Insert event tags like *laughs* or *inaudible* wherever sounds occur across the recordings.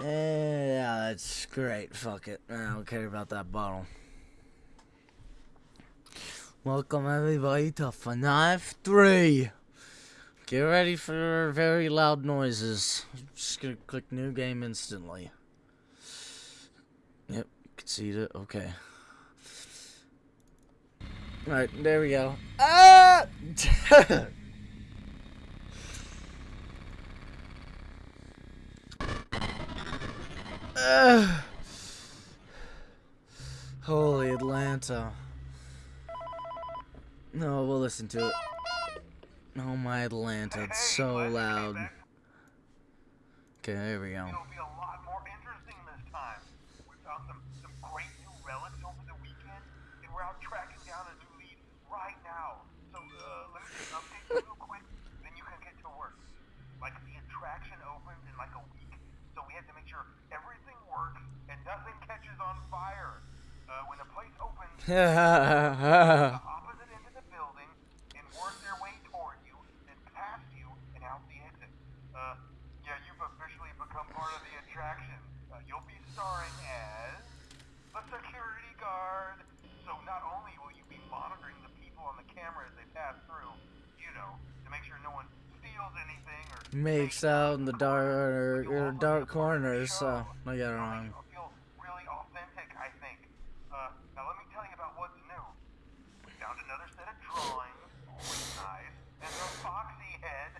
Yeah, that's great. Fuck it. I don't care about that bottle. Welcome everybody to FNAF 3. Get ready for very loud noises. Just gonna click new game instantly. Yep, concede it. Okay. Alright, there we go. Ah! *laughs* *sighs* Holy Atlanta. No, we'll listen to it. Oh my Atlanta, it's so loud. Okay, there we go. It'll be a lot more interesting this time. We found some, some great new relics over the weekend, and we're out tracking down a new lead right now. So, uh, let me just update you real quick, then you can get to work. Like, the attraction opens in like a week, so we have to make sure everything works and nothing catches on fire. Uh, when the place opens, *laughs* the opposite end of the building and work their way toward you, then past you, and out the exit. Uh, yeah, you've officially become part of the attraction. Uh, you'll be starring as the security guard. So not only will you be monitoring the people on the camera as they pass through, you know, to make sure no one steals anything or Makes out in the dark or dark corners, so I got it wrong. It'll feel really authentic, I think. Uh, now let me tell you about what's new. We found another set of drawings, always nice, and the foxy head,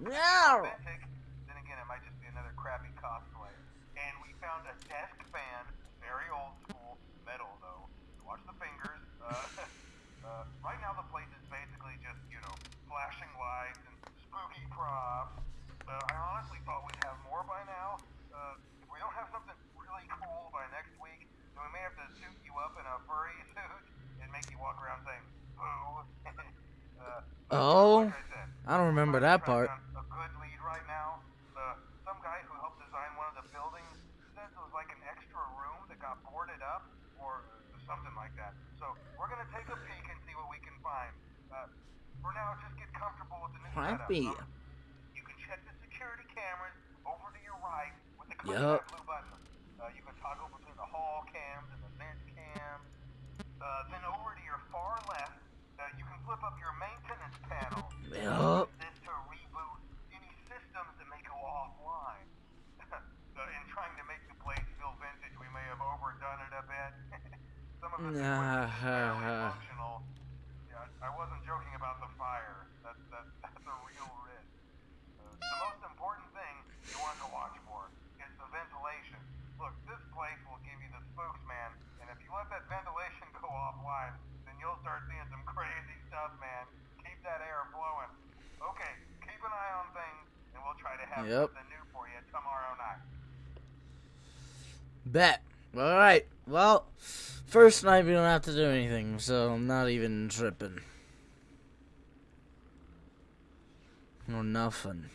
which we think is Meow. authentic. Then again, it might just be another crappy cosplay. And we found a desk fan, very old school, metal though. Watch the fingers. Uh, *laughs* uh, right now the place is basically just, you know, flashing lights and spooky props. Uh, I honestly thought we'd have more by now. Uh, if we don't have something really cool by next week, then we may have to suit you up in a furry *laughs* suit and make you walk around saying, boo. *laughs* uh, Oh, like I said, I don't remember that part. to A good lead right now. Uh, some guy who helped design one of the buildings says it was like an extra room that got boarded up or something like that. So we're gonna take a peek and see what we can find. Uh, for now, just get comfortable with the new setup. You can check the security cameras over to your right with the click Yup. blue button. Uh, you can toggle between the hall cams and the vent cams. Uh, then over to your far left, uh, you can flip up your maintenance panel. Yup. Use this to reboot any systems that may go offline. uh, in trying to make the place feel vintage, we may have overdone it a bit. *laughs* Some of equipment is ha, functional. Yeah, I wasn't joking about the fire. That's that, *laughs* that's a real risk. Uh, the most important thing you want to watch for is the ventilation. Look, this place will give you the spooks, man. And if you let that ventilation *laughs* go offline, then you'll start seeing some crazy stuff, man. Keep that air flowing. Okay, keep an eye on things, and we'll try to have Yep. something new for you tomorrow night. Bet. Alright, well, first night we don't have to do anything, so I'm not even tripping. Or nothing.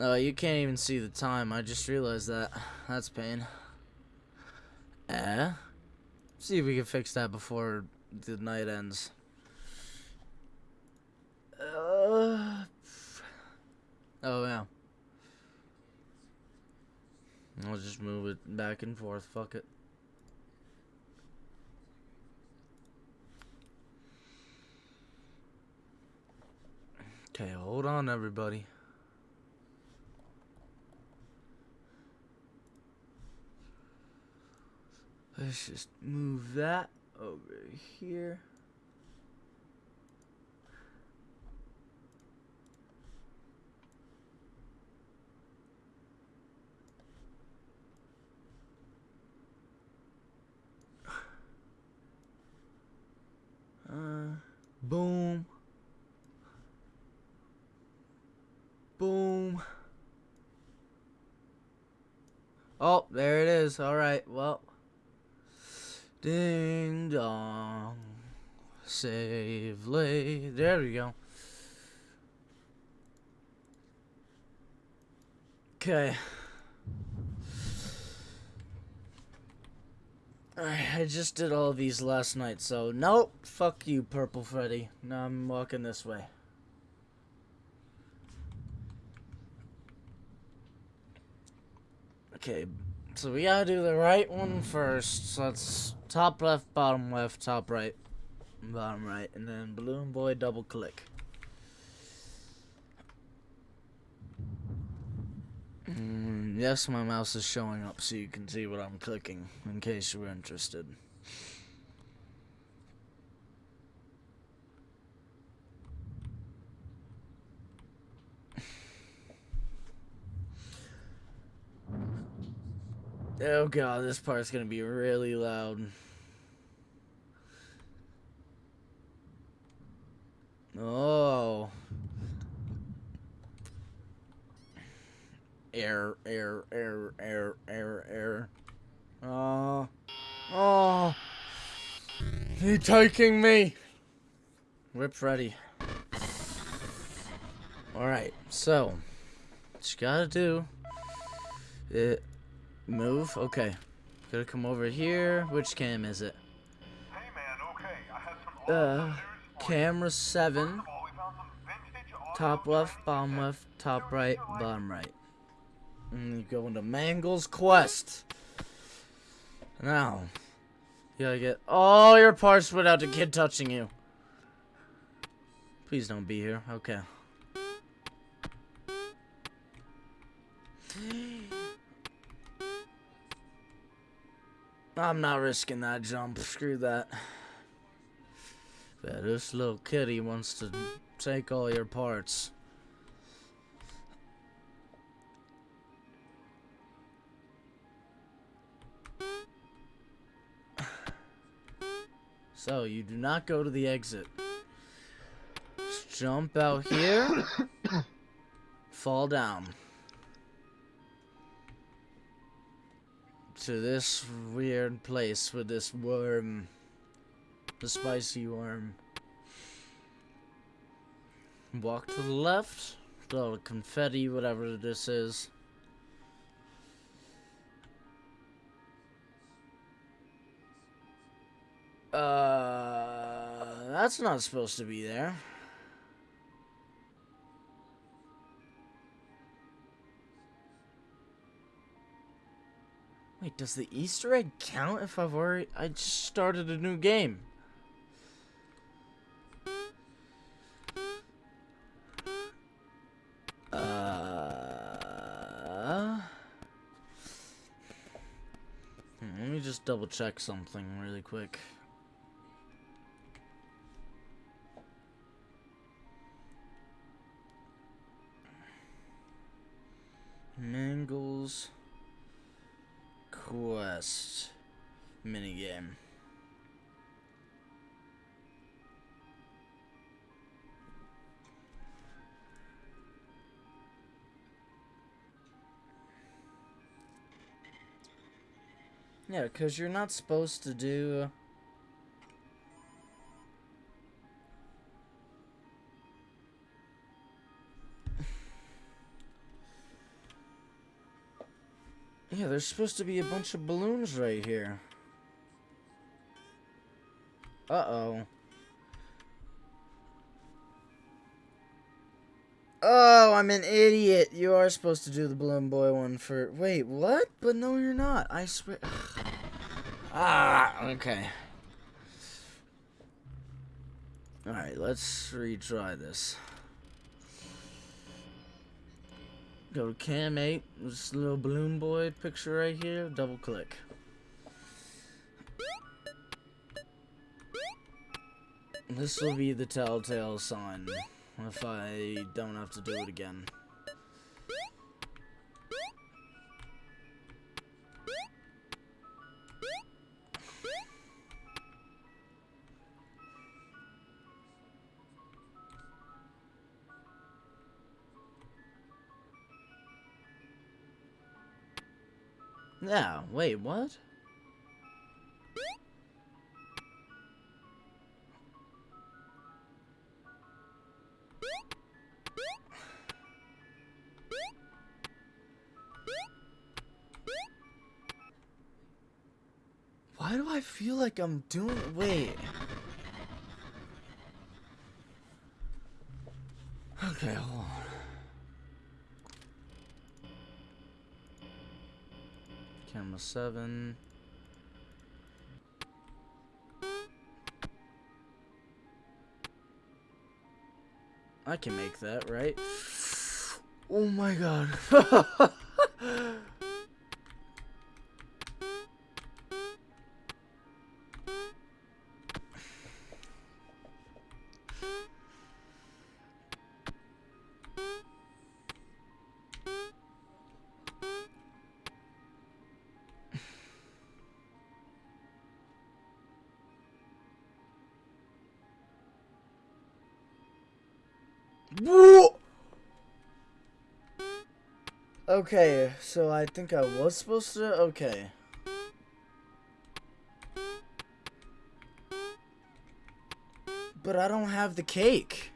Oh, you can't even see the time. I just realized that. That's pain. Eh? See if we can fix that before the night ends. Uh, oh, yeah. I'll just move it back and forth. Fuck it. Okay, hold on, everybody. Let's just move that over here. Uh, boom. Boom. Oh, there it is. All right. Well. Ding dong. Save lay. There we go. Okay. I just did all these last night, so nope. Fuck you, Purple Freddy. Now I'm walking this way. Okay, so we gotta do the right one first. So that's top left, bottom left, top right, bottom right, and then Balloon Boy double click. Mm, yes, my mouse is showing up so you can see what I'm clicking, in case you're interested. Oh god, this part's gonna be really loud. Oh. Air, air, air, air, air, air. Oh. Oh. He taking me. Whip ready. Alright, so. What you gotta do. It Move? Okay. Gotta come over here. Which cam is it? Hey man, okay, I have some Uh, awesome news for you. camera 7. All, we found some vintage audio Top left, bottom left, top right, bottom right. And you go into Mangle's Quest. Now, you gotta get all your parts without the kid touching you. Please don't be here. Okay. I'm not risking that jump. Screw that. Yeah, this little kitty wants to take all your parts. So, you do not go to the exit. Just jump out here. *coughs* fall down. To this weird place with this worm. The spicy worm. Walk to the left. The confetti, whatever this is. Uh, that's not supposed to be there. Wait, does the Easter egg count if I've already... I just started a new game. Uh... hmm, Let me just double check something really quick. Mangles Quest minigame. Yeah, because you're not supposed to do. There's supposed to be a bunch of balloons right here. Uh-oh. Oh, I'm an idiot. You are supposed to do the Balloon Boy one for... Wait, what? But no, you're not. I swear... *sighs* ah, okay. Alright, let's retry this. Go to cam 8, this little balloon boy picture right here, double click. This will be the telltale sign if I don't have to do it again. Yeah, wait, what? Why do I feel like I'm doing... Wait. Okay, hold on. Camera 7. I can make that, right? *sighs* Oh my god. *laughs* Okay, so I think I was supposed to. Okay. But I don't have the cake.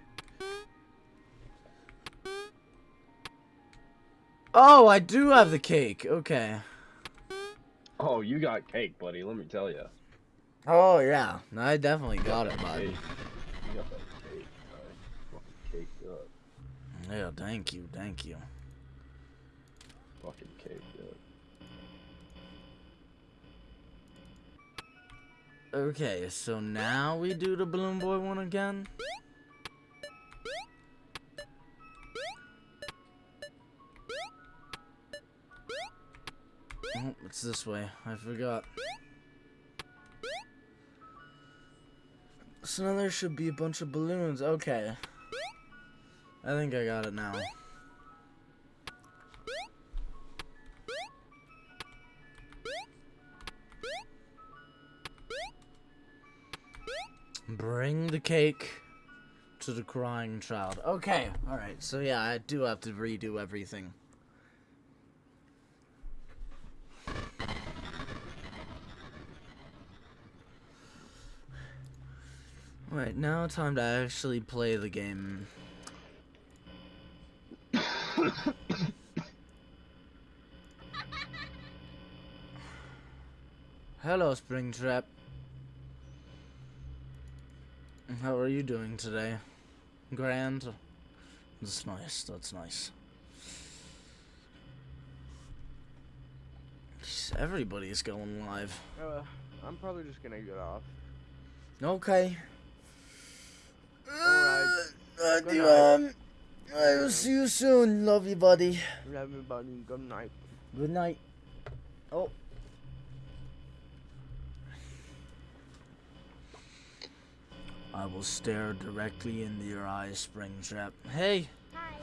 Oh, I do have the cake. Okay. Oh, you got cake, buddy. Let me tell you. Oh, yeah. I definitely got it, buddy. You got that cake, bud. Fucking caked up. Yeah, thank you, thank you. Fucking caked up. Okay, so now we do the Balloon Boy one again? Oh, it's this way. I forgot. So now there should be a bunch of balloons. Okay. I think I got it now. The cake to the crying child. Okay, alright. So yeah, I do have to redo everything. Alright, now time to actually play the game. *coughs* Hello, Springtrap. How are you doing today? Grand? That's nice, that's nice. Everybody's going live. Uh, I'm probably just gonna get off. Okay. Alright. Uh, do, um, I will see you soon. Love you, buddy. Love you, buddy. Good night. Good night. Oh. I will stare directly into your eyes, Springtrap. Hey. Hi.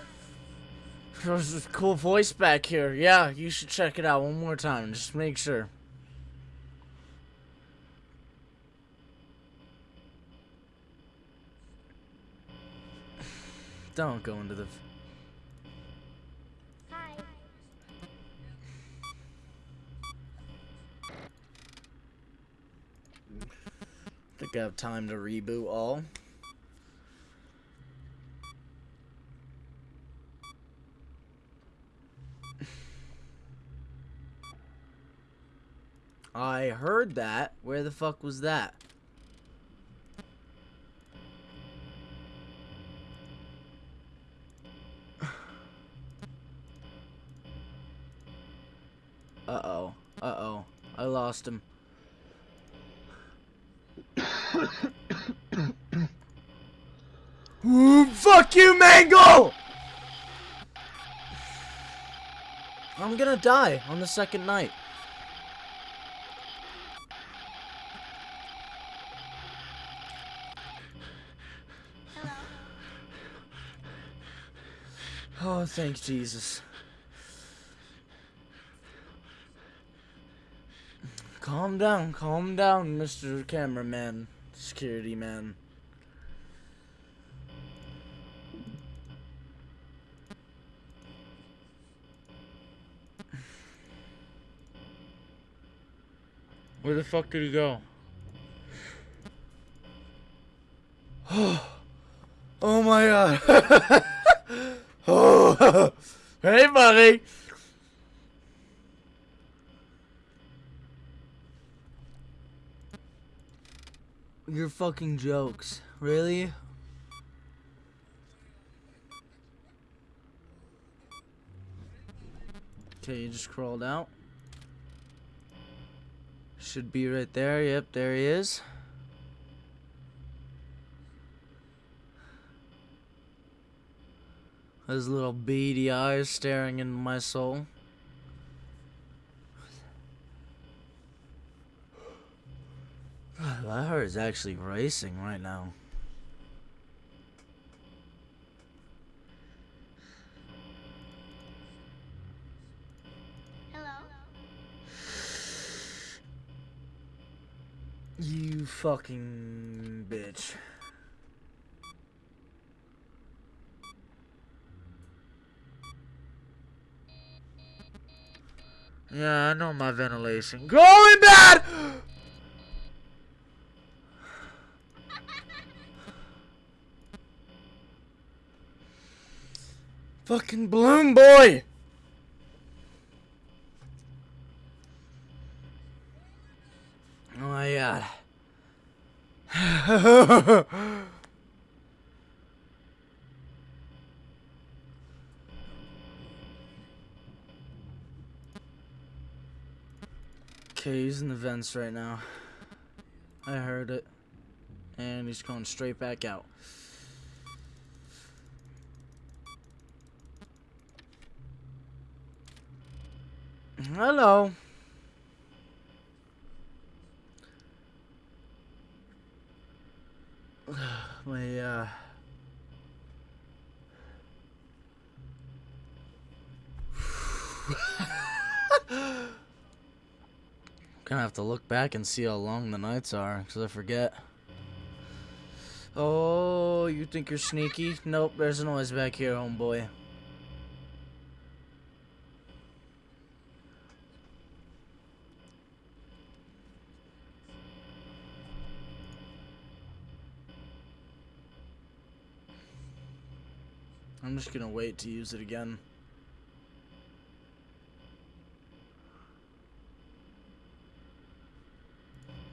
There's a cool voice back here. Yeah, you should check it out one more time. Just make sure. *sighs* Don't go into the. Have time to reboot all. I heard that. Where the fuck was that? *sighs* Uh-oh. Uh-oh. I lost him. Ooh, *coughs* fuck you, Mango! I'm gonna die on the second night. Hello. Oh, thank Jesus. Calm down, calm down, Mr. Cameraman, security man. Where the fuck did he go? *gasps* oh my god. *laughs* oh. *laughs* hey, buddy. Your fucking jokes. Really? Okay, you just crawled out. Should be right there. Yep, there he is. His little beady eyes staring into my soul. My heart is actually racing right now. Hello. You fucking bitch. Yeah, I know my ventilation. Going bad! Fucking Balloon boy! Oh my god. *laughs* okay, he's in the vents right now. I heard it. And he's going straight back out. Hello. *sighs* My, uh... *laughs* Gonna have to look back and see how long the nights are, because I forget. Oh, you think you're sneaky? Nope, there's a noise back here, homeboy. I'm just gonna wait to use it again.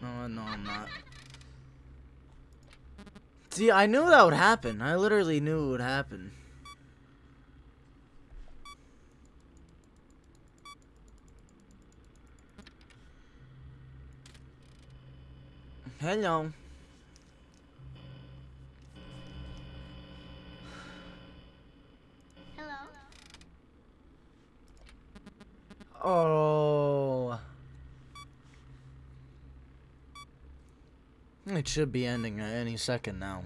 No, no, I'm not. See, I knew that would happen. I literally knew it would happen. Hello. Oh. It should be ending at any second now.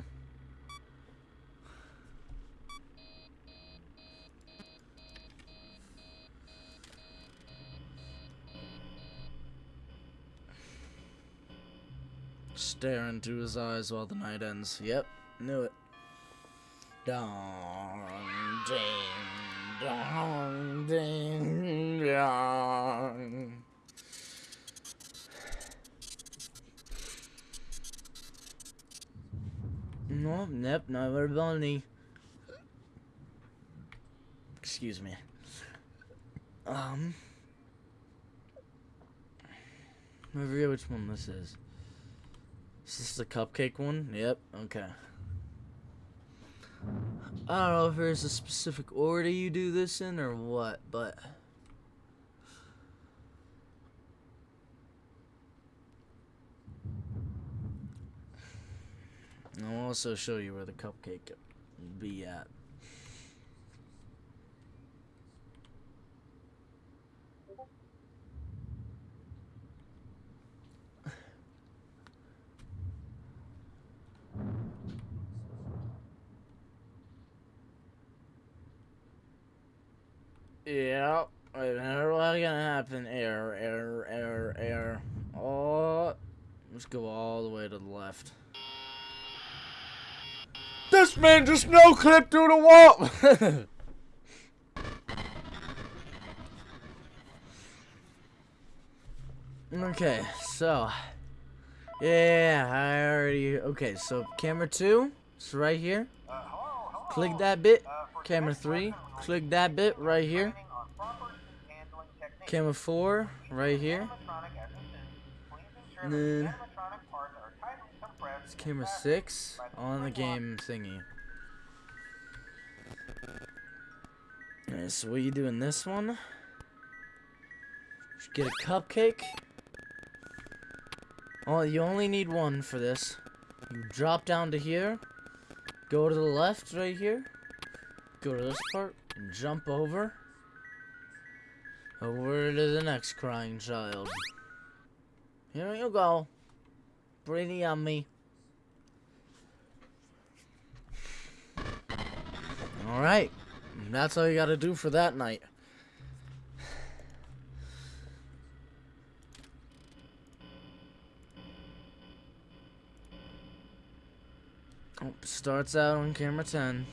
Stare into his eyes while the night ends. Yep, knew it. Dong, ding, dong, ding, dong. *sighs* No, nope, never bunny. Excuse me. Um. I forget which one this is. Is this the cupcake one? Yep, okay. I don't know if there's a specific order you do this in or what, but. I'll also show you where the cupcake be at. Yeah, minute, what's gonna happen? Air, air, air, air. Oh, let's go all the way to the left. This man just no clip through the wall. *laughs* okay, so yeah, I already. Okay, so camera two, it's right here. Click that bit. Camera three, click that bit right here. Camera four, right here. And then It's camera and six on the game thingy. Alright, so what are you do in this one? Just get a cupcake. Oh, you only need one for this. You drop down to here, go to the left right here, go to this part, and jump over. Over to the next crying child. Here you go. Pretty yummy. Alright. That's all you gotta do for that night. Oh, starts out on camera 10.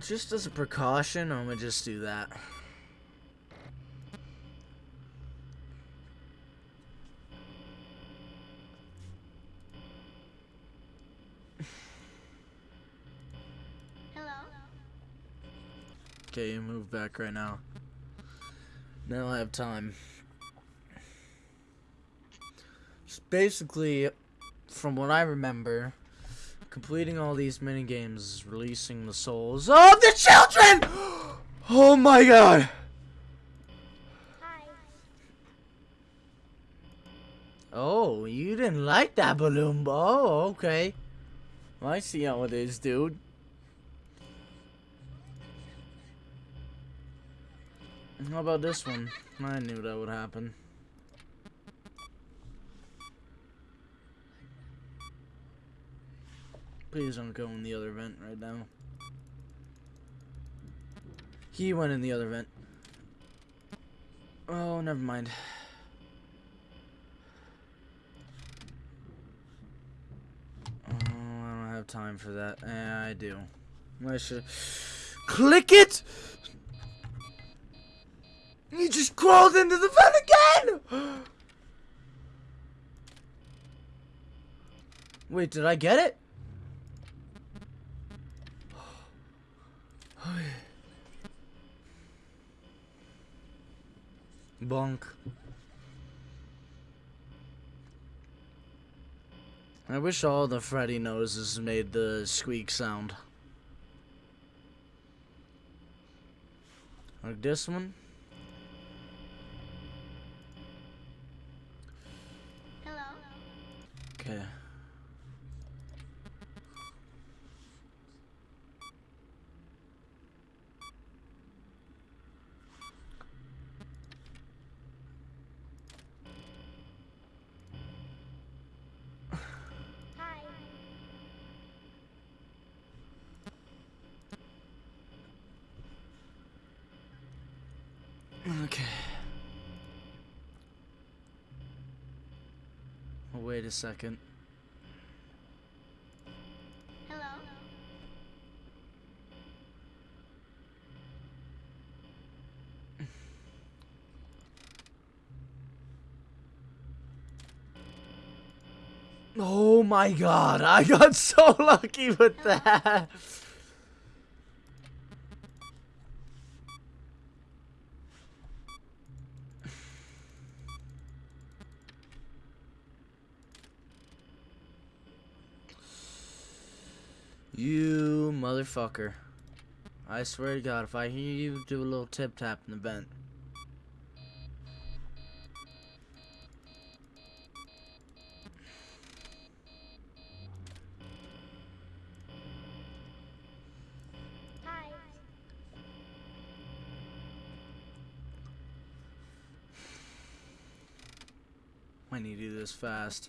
Just as a precaution, I'm gonna just do that. Hello. Okay, you move back right now. Now I have time. Just basically, from what I remember, completing all these mini games releasing the souls of the children. *gasps* Oh my god! Hi. Oh, you didn't like that balloon ball? Oh, okay. I see how it is, dude. How about this one? I knew that would happen. Please don't go in the other vent right now. He went in the other vent. Oh, never mind. Oh, I don't have time for that. Yeah, I do. I should click it. You just crawled into the vent again. *gasps* Wait, did I get it? Bonk. I wish all the Freddy noses made the squeak sound. Like this one. Hello. Okay. Hi. Okay. Oh, wait a second. Hello. *laughs* Oh my god, I got so lucky with that. You motherfucker. I swear to god, if I hear you do a little tip tap in the vent. Hi. I need to do this fast.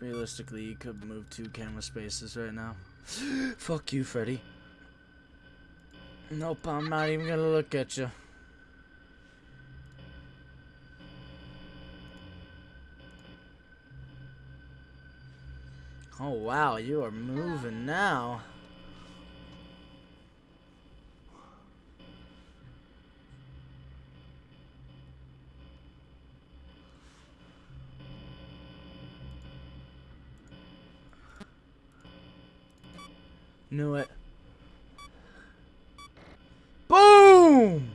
Realistically, you could move two camera spaces right now. *gasps* Fuck you, Freddy. Nope, I'm not even gonna look at you. Oh wow, you are moving now. Knew it. Boom!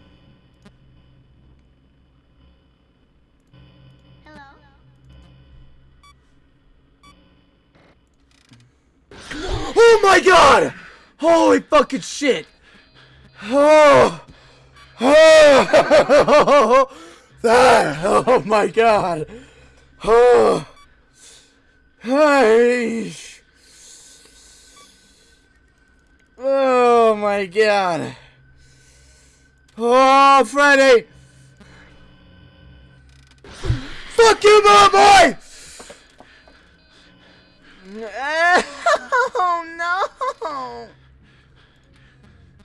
Hello. Oh my god! Holy fucking shit! Oh! Oh! *laughs* That! Oh my god! Oh! Hey! Oh my god! Oh, Freddy! Fuck you, my boy! *laughs* Oh no!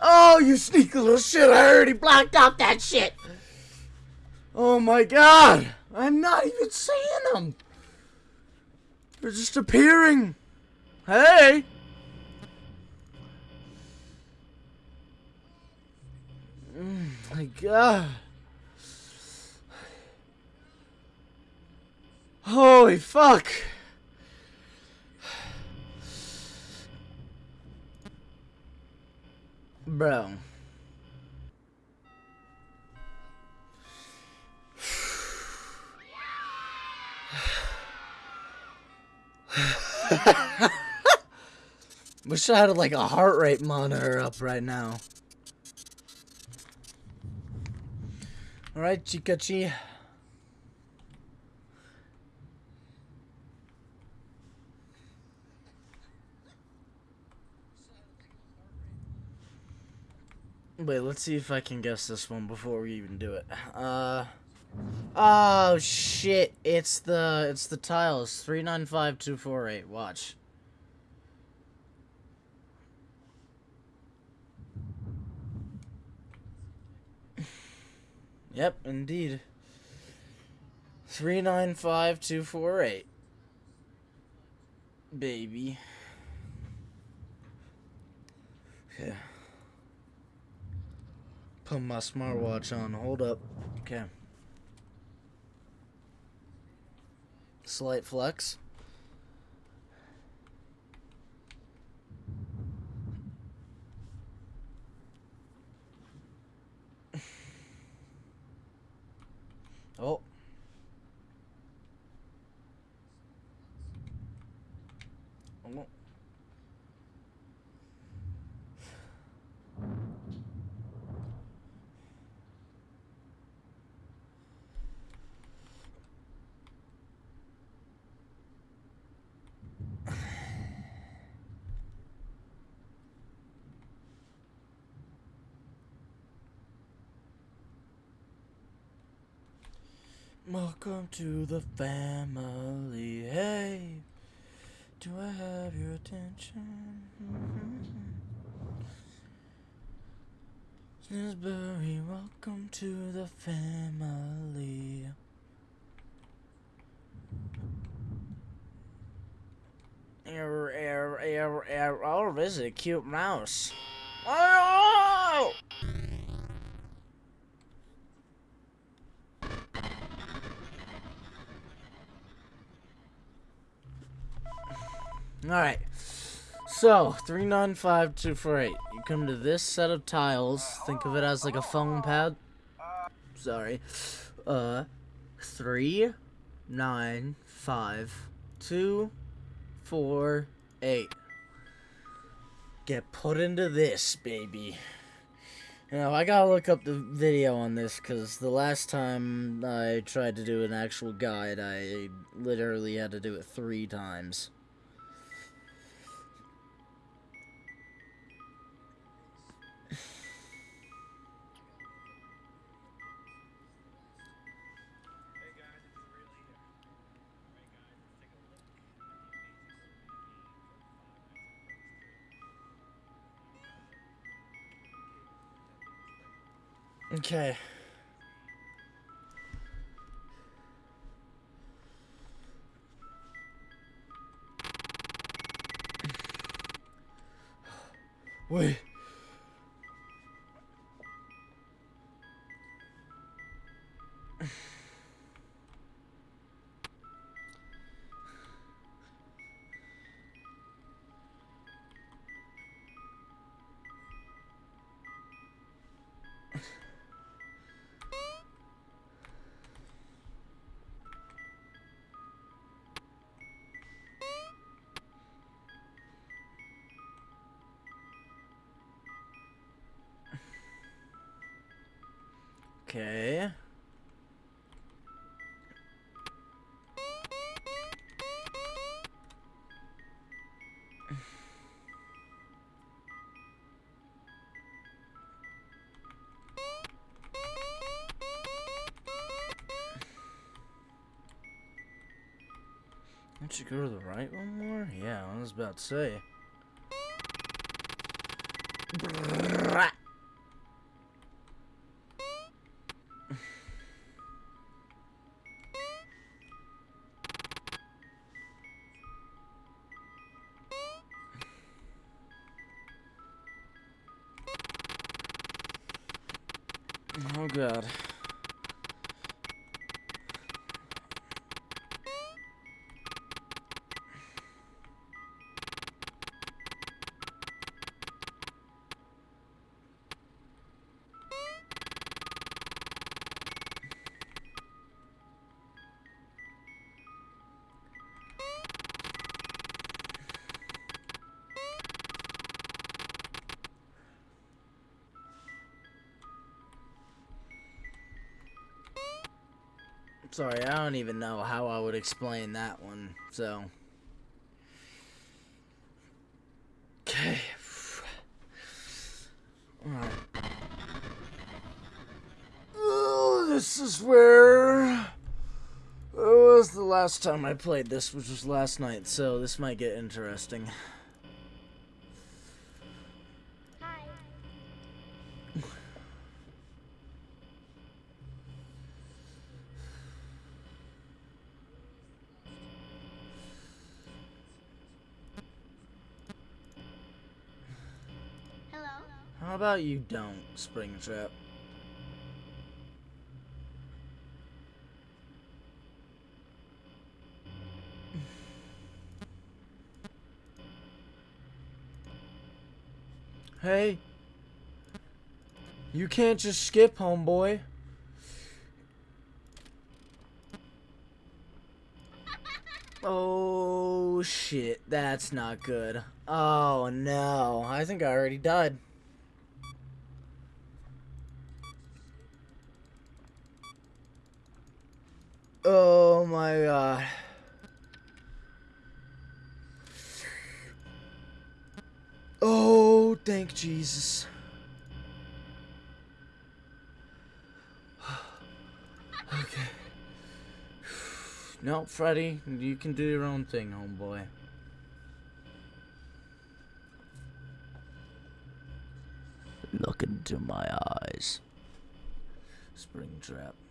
Oh, you sneaky little shit! I already blocked out that shit. Oh my god! I'm not even seeing them. They're just appearing. Hey! Mm, my god. Holy fuck. Bro. Wish I had like a heart rate monitor up right now. Alright, Chikachi. Wait, let's see if I can guess this one before we even do it. Uh Oh shit, it's the it's the tiles. 395248. Watch. Yep, indeed. 395248. Baby. Yeah. Put my smartwatch on. Hold up. Okay. Slight flex. Oh. Oh. Welcome to the family. Hey, do I have your attention? Mm-hmm. Snisbury, welcome to the family. Error, error, error. Oh, this is a cute mouse. Oh! Alright. So, 395248. You come to this set of tiles. Think of it as like a phone pad. Sorry. Uh, three, nine, five, two, four, eight. Get put into this, baby. Know, I gotta look up the video on this because the last time I tried to do an actual guide, I literally had to do it three times. Okay. Wait. Don't go to the right one more? Yeah, I was about to say. *laughs* Oh god. Sorry, I don't even know how I would explain that one, so. Okay. Oh, this is where. It was the last time I played this, which was last night, so this might get interesting. You don't, Springtrap? *sighs* Hey. You can't just skip, homeboy. *laughs* Oh shit, that's not good. Oh no, I think I already died. Oh my god. Oh, thank Jesus. *sighs* okay. *sighs* No, Freddy, you can do your own thing, homeboy. Look into my eyes. Springtrap. I'm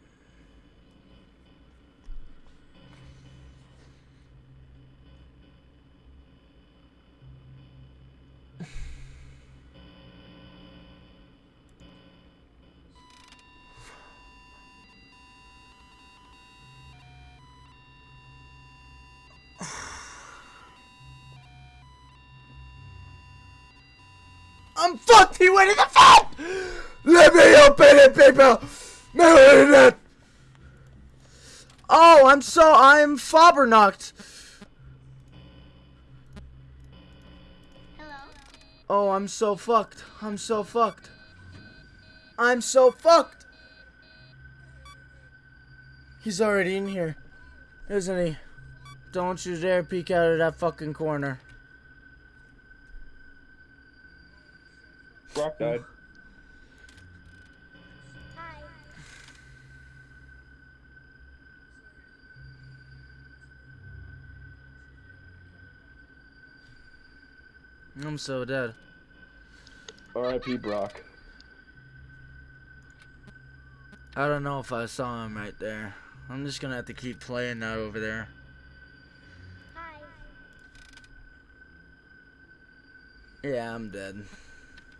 fucked! He went in the phone! Let me open it, people! Mail it! Oh, I'm so I'm Fabernacht. Hello. Oh, I'm so fucked. I'm so fucked. I'm so fucked. He's already in here, isn't he? Don't you dare peek out of that fucking corner. Brock died. Hi. I'm so dead. R.I.P. Brock. I don't know if I saw him right there. I'm just gonna have to keep playing that over there. Hi. Yeah, I'm dead.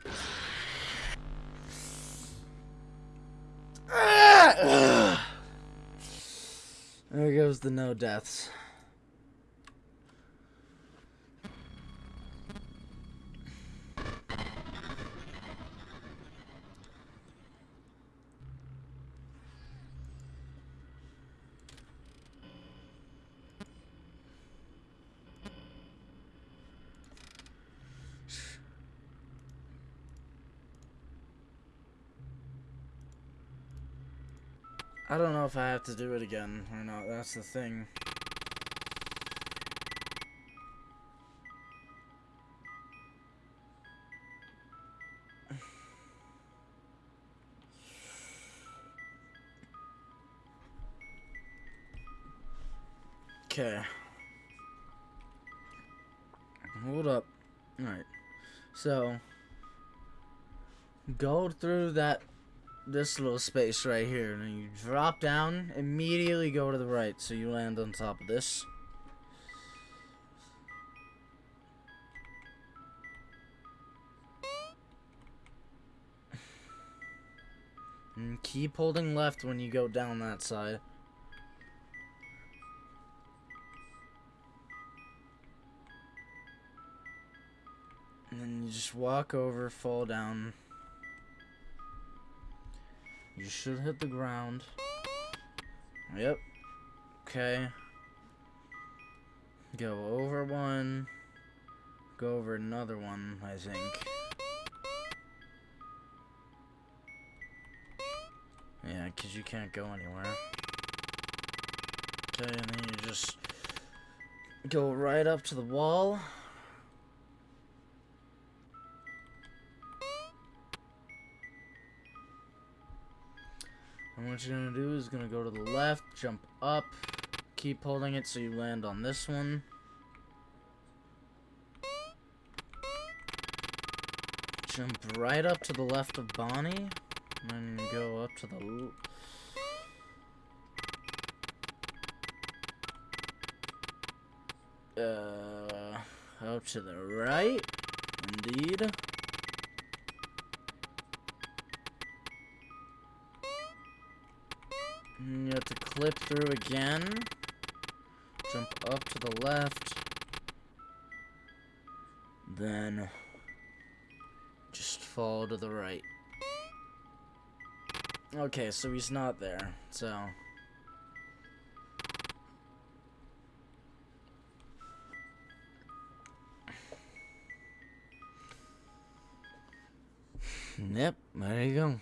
*sighs* There goes the no deaths. I don't know if I have to do it again or not. That's the thing. Okay. Hold up. Alright. So, go through that, this little space right here, and then you drop down, immediately go to the right, so you land on top of this. And keep holding left when you go down that side. And then you just walk over, fall down. You should hit the ground. Yep. Okay. Go over one. Go over another one, I think. Yeah, because you can't go anywhere. Okay, and then you just go right up to the wall. What you're gonna do is gonna go to the left, jump up, keep holding it so you land on this one. Jump right up to the left of Bonnie, and then go up to the. Uh, up to the right, indeed. You have to clip through again. Jump up to the left. Then just fall to the right. Okay, so he's not there. So Yep, there you go.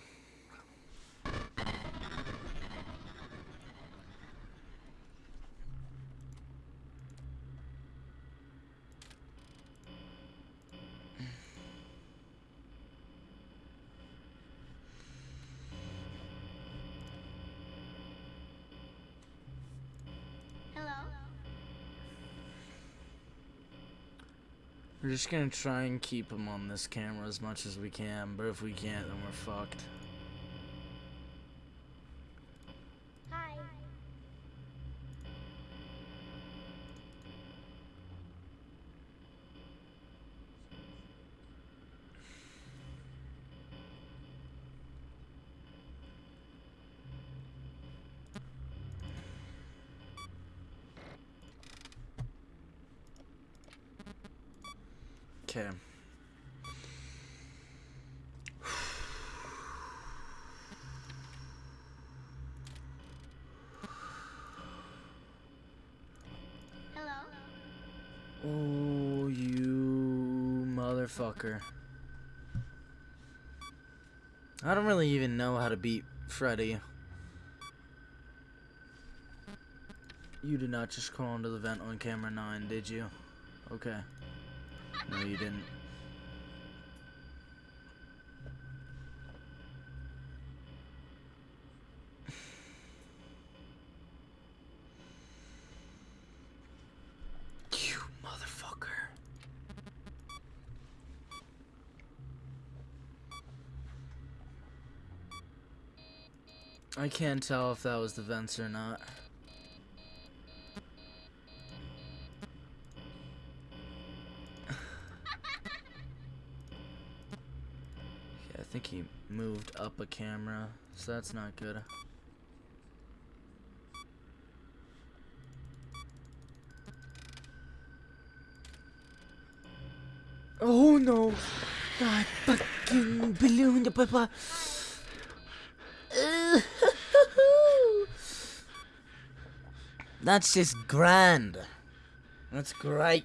We're just gonna try and keep him on this camera as much as we can, but if we can't, then we're fucked. Hi. Okay. Hello. Oh, you motherfucker. I don't really even know how to beat Freddy. You did not just crawl into the vent on camera 9, did you? Okay. No, you didn't. You motherfucker. I can't tell if that was the vents or not. Up a camera, so that's not good. Oh no! God fucking balloon the papa! *laughs* That's just grand. That's great.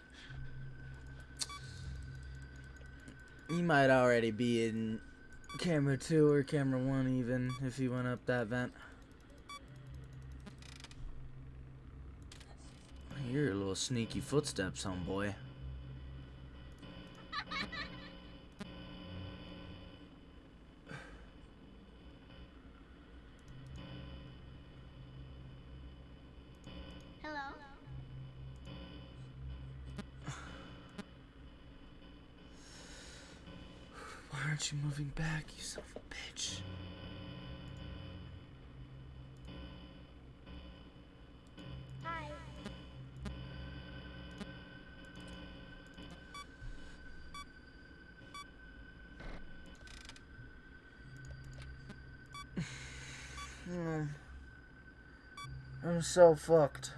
You might already be in camera 2 or camera 1 even, if he went up that vent. I hear your little sneaky footsteps, homeboy. You moving back, you son of a bitch? Hi. *laughs* Hmm. I'm so fucked.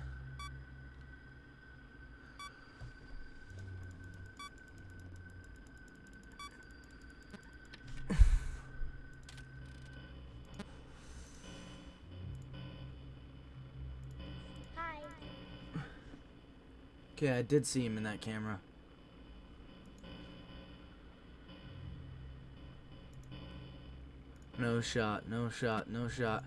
Okay, I did see him in that camera. No shot, no shot, no shot.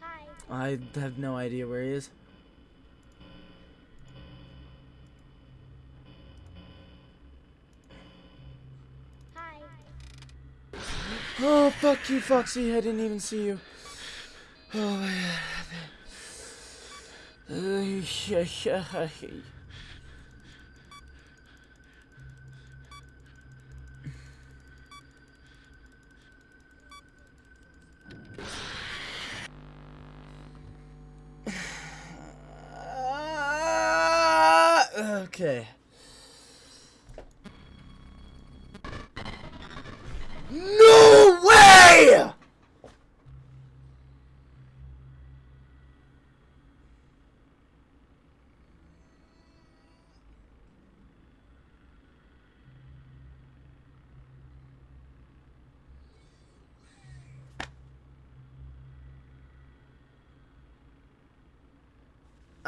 Hi. I have no idea where he is. Hi. Oh, fuck you, Foxy. I didn't even see you. Oh, god. Uh, yeah, yeah. Ah, Okay. No way!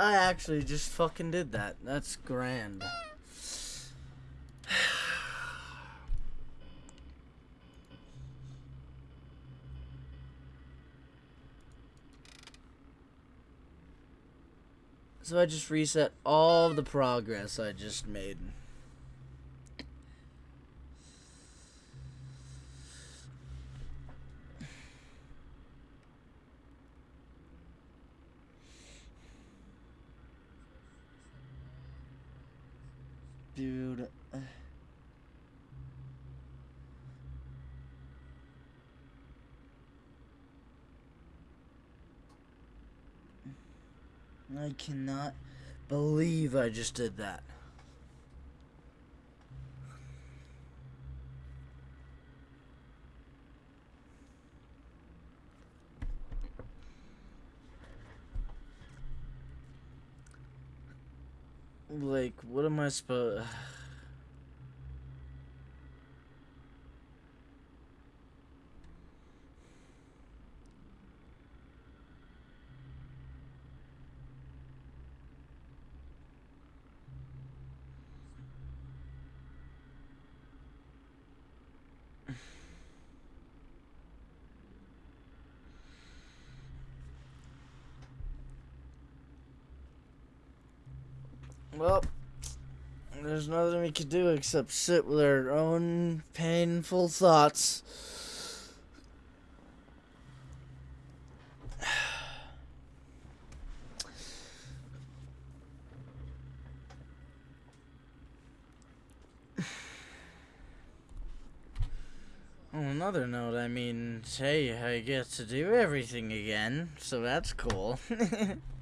I actually just fucking did that. That's grand. *sighs* So I just reset all the progress I just made. Dude. uh, I cannot believe I just did that. Like, what am I supposed? Well, there's nothing we could do except sit with our own painful thoughts. *sighs* On another note, I mean, hey, I get to do everything again, so that's cool. *laughs*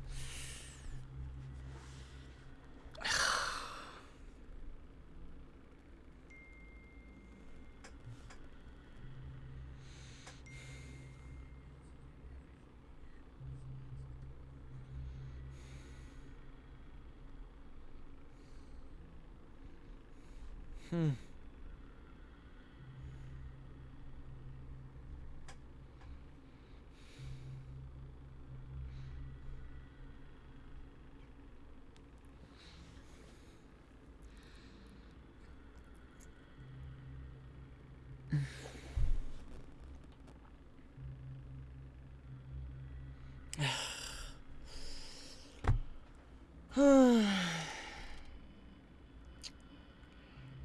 *sighs*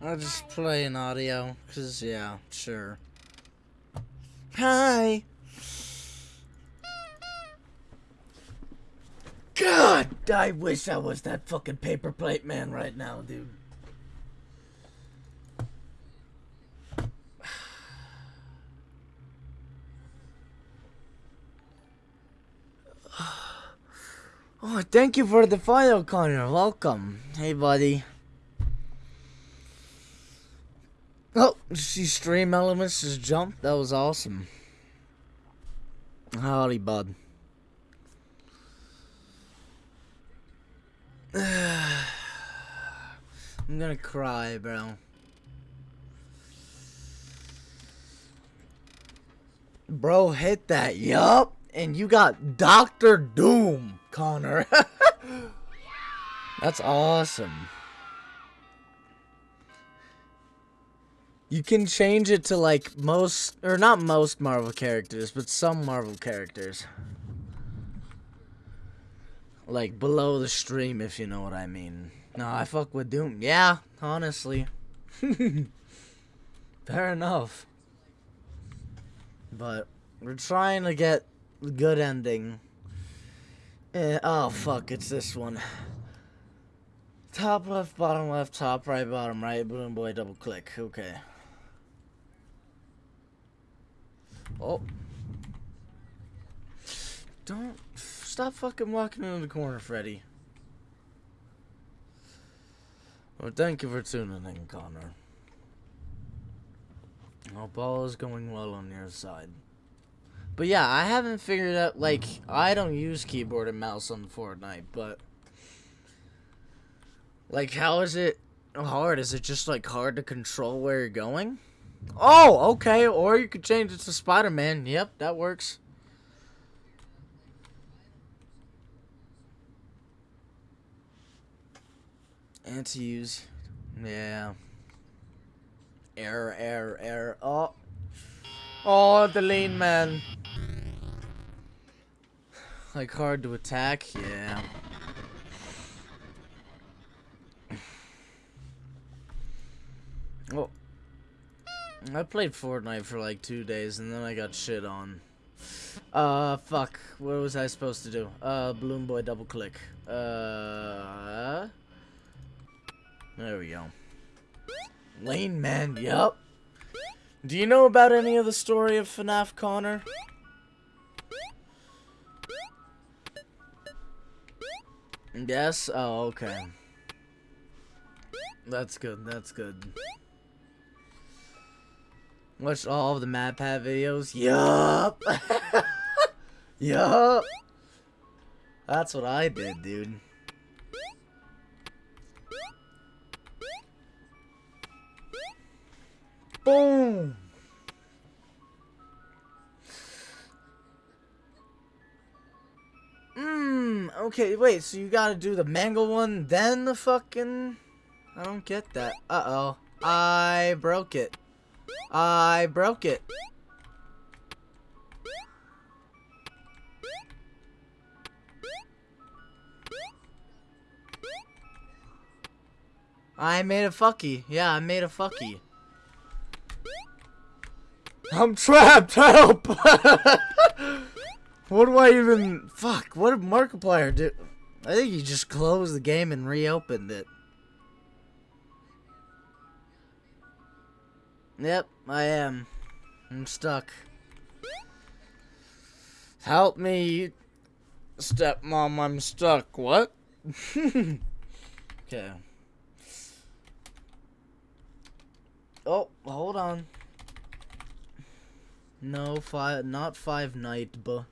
I'll just play an audio, because, yeah, sure. Hi! God, I wish I was that fucking paper plate man right now, dude. Thank you for the file, Connor. Welcome. Hey, buddy. Oh, see StreamElements just jumped. That was awesome. Howdy, bud. *sighs* I'm gonna cry, bro. Bro, hit that. Yup. And you got Doctor Doom, Connor. *laughs* That's awesome. You can change it to like most, or not most Marvel characters, but some Marvel characters. Like below the stream, if you know what I mean. No, I fuck with Doom. Yeah, honestly. *laughs* Fair enough. But we're trying to get good ending. Eh, oh fuck, it's this one. Top left, bottom left, top right, bottom right, balloon boy, double click. Okay. Oh. Don't stop fucking walking into the corner, Freddy. Well, thank you for tuning in, Connor. Hope all is going well on your side. But yeah, I haven't figured out, like, I don't use keyboard and mouse on Fortnite, but... Like, how is it hard? Is it just, like, hard to control where you're going? Oh, okay, or you could change it to Spider-Man. Yep, that works. And to use... Yeah. Error, error, error. Oh. Oh, the lean man. Like hard to attack? Yeah. Well, I played Fortnite for like two days and then I got shit on. Uh, fuck. What was I supposed to do? Uh, Balloon Boy double click. Uh, there we go. Lane Man, yup. Do you know about any of the story of FNAF Connor? Yes? Oh, okay. That's good, that's good. Watched all of the MatPat videos? Yup! *laughs* yup! That's what I did, dude. Boom! Mmm, okay, wait, so you gotta do the mango one, then the fucking... I don't get that. Uh-oh. I broke it. I broke it. I made a fucky. Yeah, I made a fucky. I'm trapped! *laughs* Help! *laughs* what do I even... Fuck, what did Markiplier do? I think he just closed the game and reopened it. Yep, I am. I'm stuck. Help me, stepmom, I'm stuck. What? *laughs* okay. Oh, hold on. No, five, not five night, but.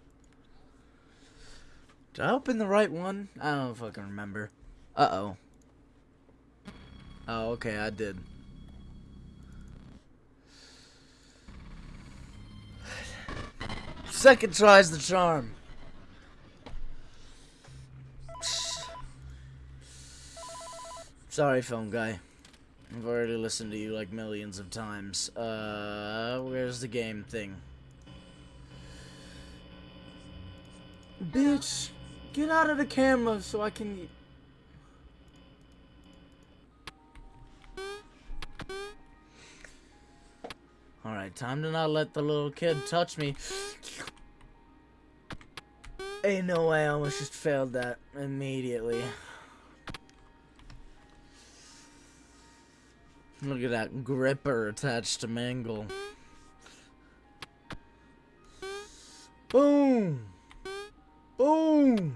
Did I open the right one? I don't fucking remember. Uh oh. Okay, I did. Second tries the charm. Sorry, phone guy. I've already listened to you like millions of times. Uh, where's the game thing? Bitch, get out of the camera so I can... Alright, time to not let the little kid touch me. Ain't no way I almost just failed that immediately. Look at that gripper attached to Mangle. Boom! Boom!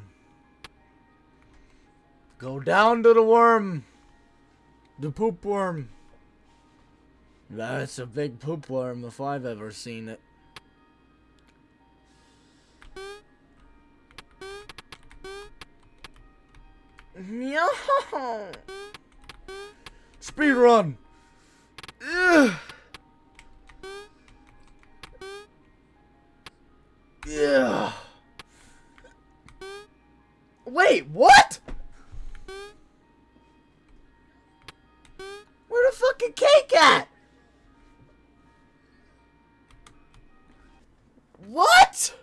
Go down to the worm! The poop worm. That's a big poop worm if I've ever seen it. *laughs* Speed run! Ugh. Yeah. Wait, what? Where the fucking cake at? What?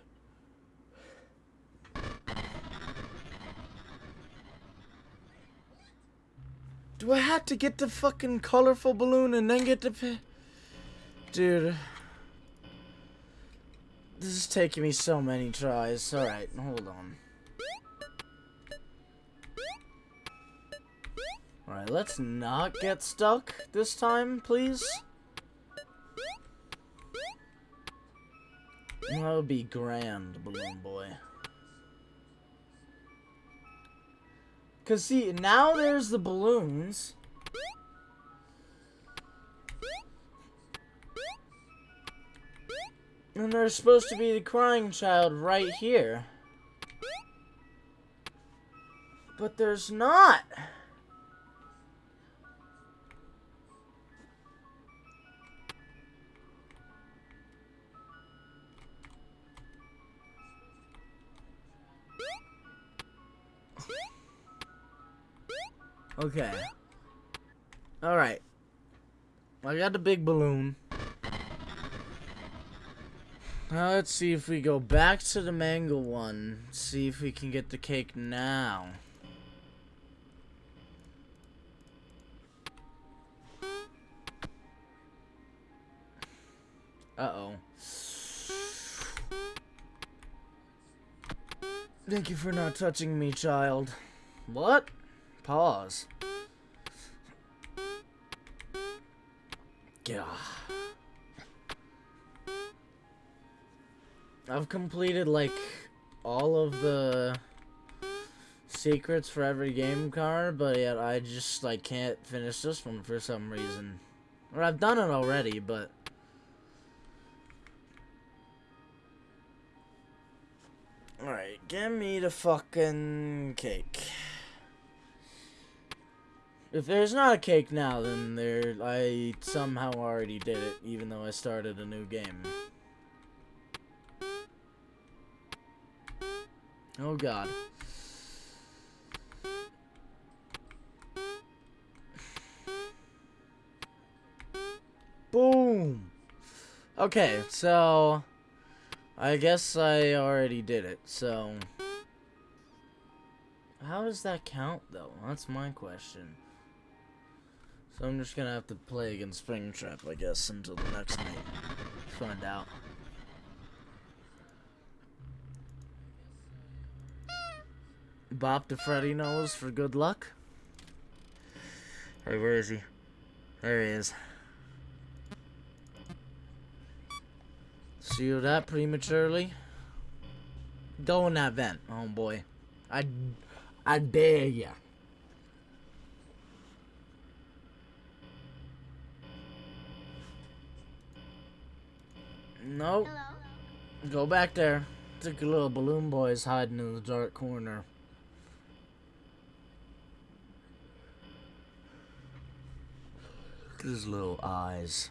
Do I have to get the fucking colorful balloon and then get the Dude. This is taking me so many tries. Alright, hold on. Alright, let's not get stuck this time, please. That would be grand, Balloon Boy. Cause see, now there's the balloons. And there's supposed to be the crying child right here. But there's not. Okay. Alright. I got the big balloon. Now let's see if we go back to the mango one. See if we can get the cake now. Uh-oh. Thank you for not touching me, child. What? Pause. Yeah. I've completed like all of the secrets for every game card, but yet I just like can't finish this one for some reason. Or I've done it already, but Alright, give me the fucking cake. If there's not a cake now, then there I somehow already did it, even though I started a new game. Oh god. Boom! Okay, so... I guess I already did it, so... How does that count, though? That's my question. So I'm just gonna have to play against Springtrap, I guess, until the next night. Find out. Bop the Freddy nose for good luck. Hey, where is he? There he is. See you that prematurely? Go in that vent, oh boy. I, I dare ya. Nope. Hello? Go back there. Think a little balloon boy's hiding in the dark corner. Look at his little eyes.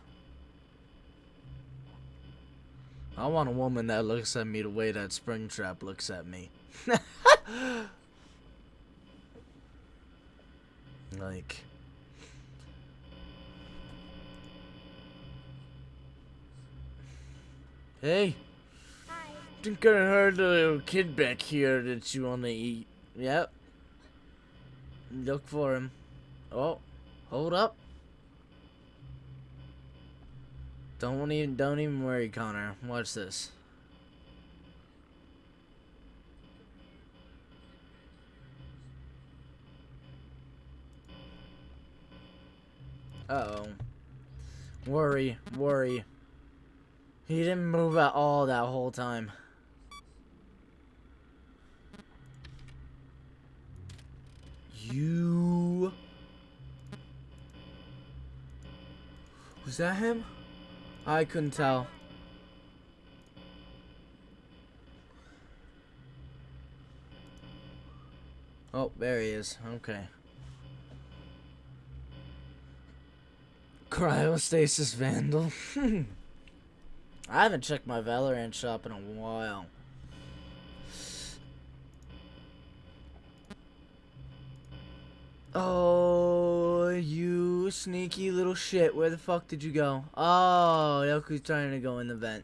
I want a woman that looks at me the way that Springtrap looks at me. *laughs* like... Hey, Hi. think I heard a little kid back here that you want to eat. Yep. Look for him. Oh, hold up. Don't even don't even worry, Connor. Watch this. Uh oh. Worry, worry. He didn't move at all that whole time. You. Was that him? I couldn't tell. Oh, there he is. Okay. Cryostasis Vandal. *laughs* I haven't checked my Valorant shop in a while. Oh, you sneaky little shit. Where the fuck did you go? Oh, Yoku's trying to go in the vent.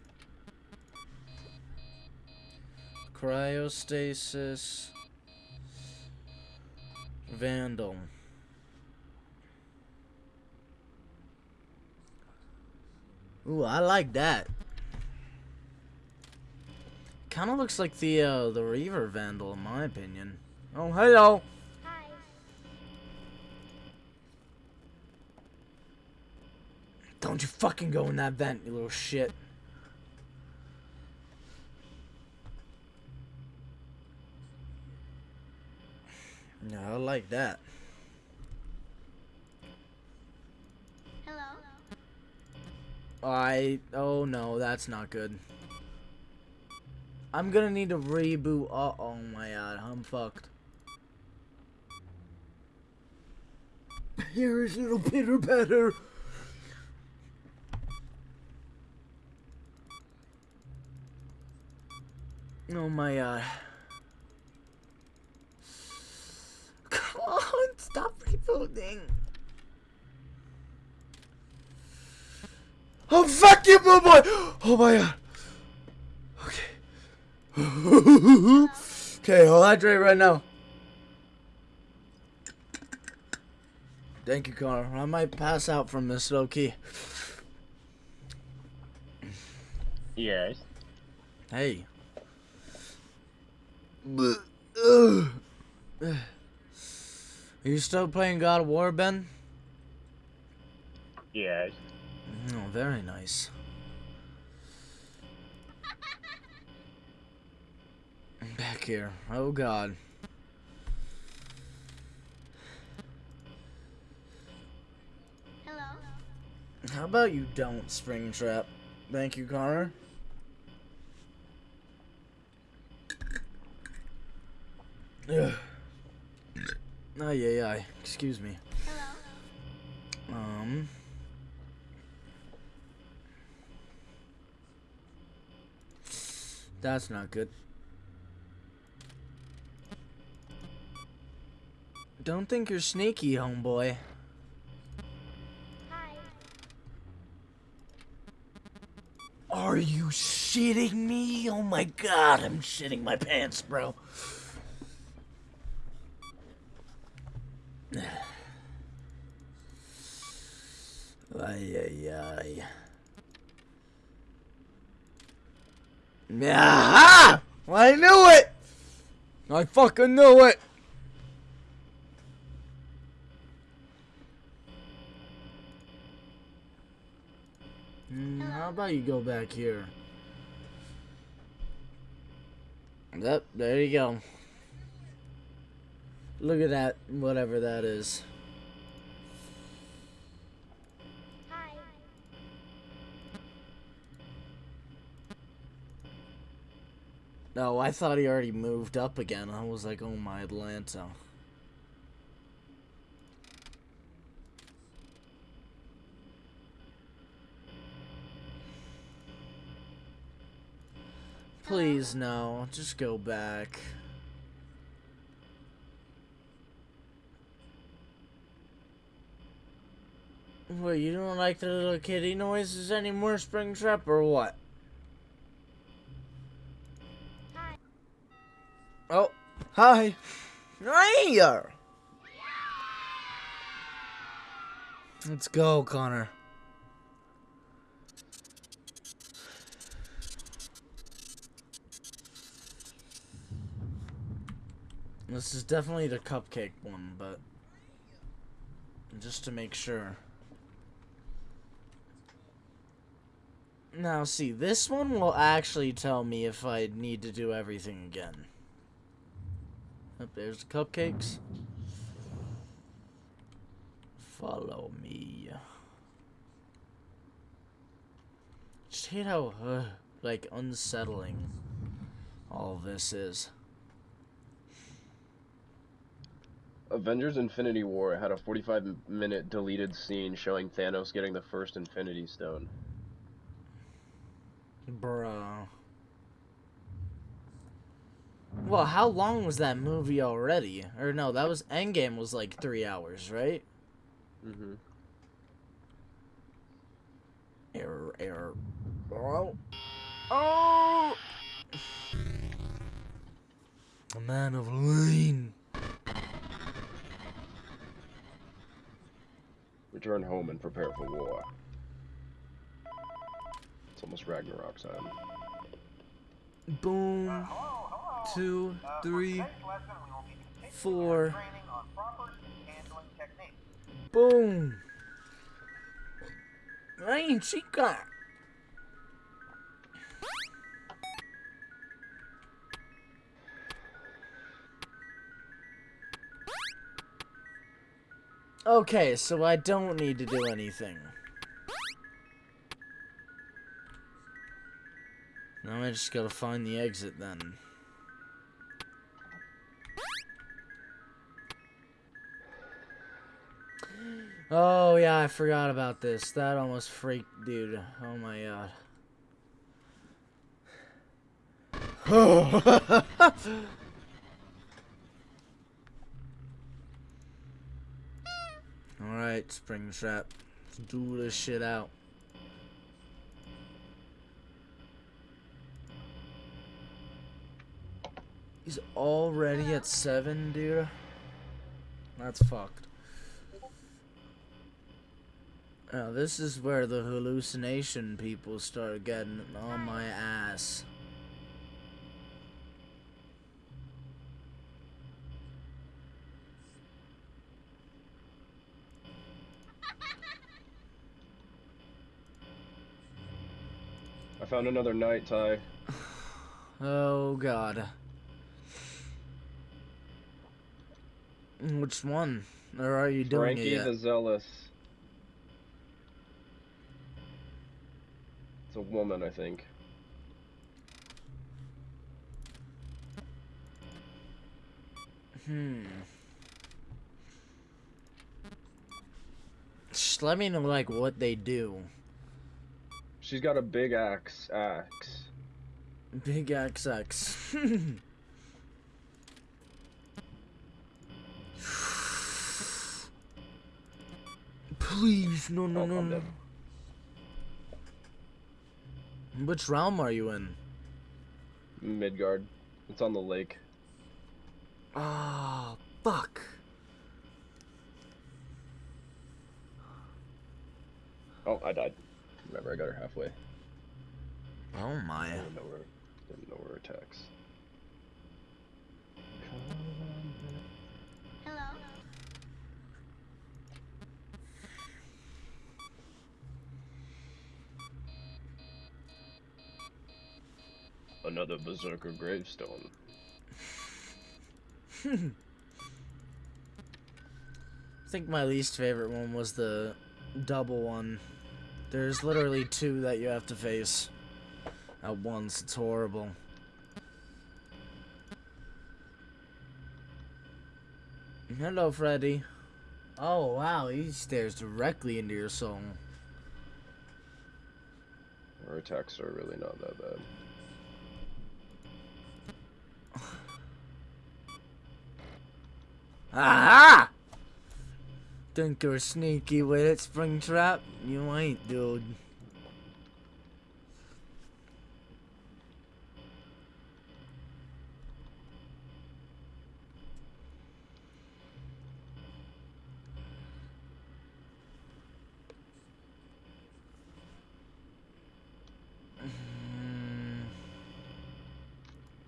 Cryostasis. Vandal. Ooh, I like that. Kind of looks like the uh, the Reaver Vandal, in my opinion. Oh, hello. Hi. Don't you fucking go in that vent, you little shit. No, I like that. Hello. I oh no, that's not good. I'm gonna need to reboot. Uh oh my god, I'm fucked. Here is little pitter patter. Oh my god. Come on, stop rebooting. Oh fuck you, boy! Oh my god. *laughs* Okay. I'll hydrate right now. Thank you, Connor. I might pass out from this low key. Yes. Hey. *sighs* Are you still playing God of War, Ben? Yes. Oh, very nice. Back here. Oh god. Hello. How about you don't Springtrap? Thank you, Connor. Ugh. Ay, ay, ay. Excuse me. Hello. Um. That's not good. Don't think you're sneaky, homeboy. Hi. Are you shitting me? Oh my god, I'm shitting my pants, bro. *sighs* Ay, ay, ay. Yeah! I knew it! I fucking knew it! Hmm, how about you go back here? Yep, there you go. Look at that, whatever that is. Hi. No, I thought he already moved up again. I was like, oh my Atlanta. Please, no. Just go back. Wait, you don't like the little kitty noises anymore, Springtrap, or what? Hi. Oh, hi. Hiya. Let's go, Connor. This is definitely the cupcake one, but just to make sure. Now, see, this one will actually tell me if I need to do everything again. Up there's the cupcakes. Follow me. Just hate how, uh, like, unsettling all this is. Avengers Infinity War had a 45 minute deleted scene showing Thanos getting the first Infinity Stone. Bro. Well, how long was that movie already? Or no, that was Endgame was like three hours, right? Mm-hmm. Error, error. Oh. Oh! A man of lean. Return home and prepare for war. It's almost Ragnarok time. Boom. Hello, hello. Two, Uh, for three, lesson, we will be continuing four. our training on proper handling Okay, so I don't need to do anything. Now I just gotta find the exit then. Oh yeah, I forgot about this. That almost freaked, dude. Oh my god. *laughs* *laughs* Alright, Springtrap. Let's do this shit out. He's already at seven, dude. That's fucked. Now this is where the hallucination people start getting on my ass. Found another night tie. Oh god. Which one? Or are you doing Frankie it yet? the Zealous. It's a woman, I think. Hmm. Just let me know like what they do. She's got a big axe. Axe. Big axe axe. *laughs* Please, no, no, Oh, no, no. Which realm are you in? Midgard. It's on the lake. Ah, fuck. Oh, I died. Remember, I got her halfway. Oh I my. didn't know where, didn't know where attacks. Hello. Another berserker gravestone. *laughs* I think my least favorite one was the double one. There's literally two that you have to face at once. It's horrible. Hello, Freddy. Oh, wow, he stares directly into your soul. Our attacks are really not that bad. Aha! Think you're sneaky with it, Springtrap? You ain't, dude.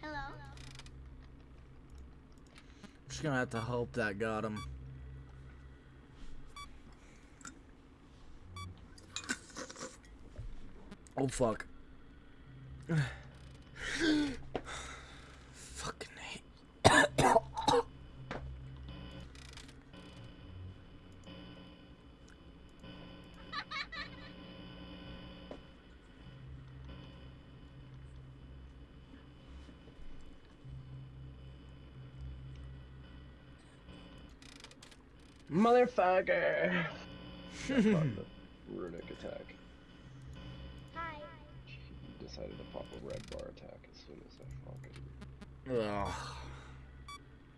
Hello. Just gonna have to hope that got him. Oh fuck. Fucking hate. Motherfucker! *laughs* Runic attack. Decided to pop a red bar attack as soon as I fucking. Ugh.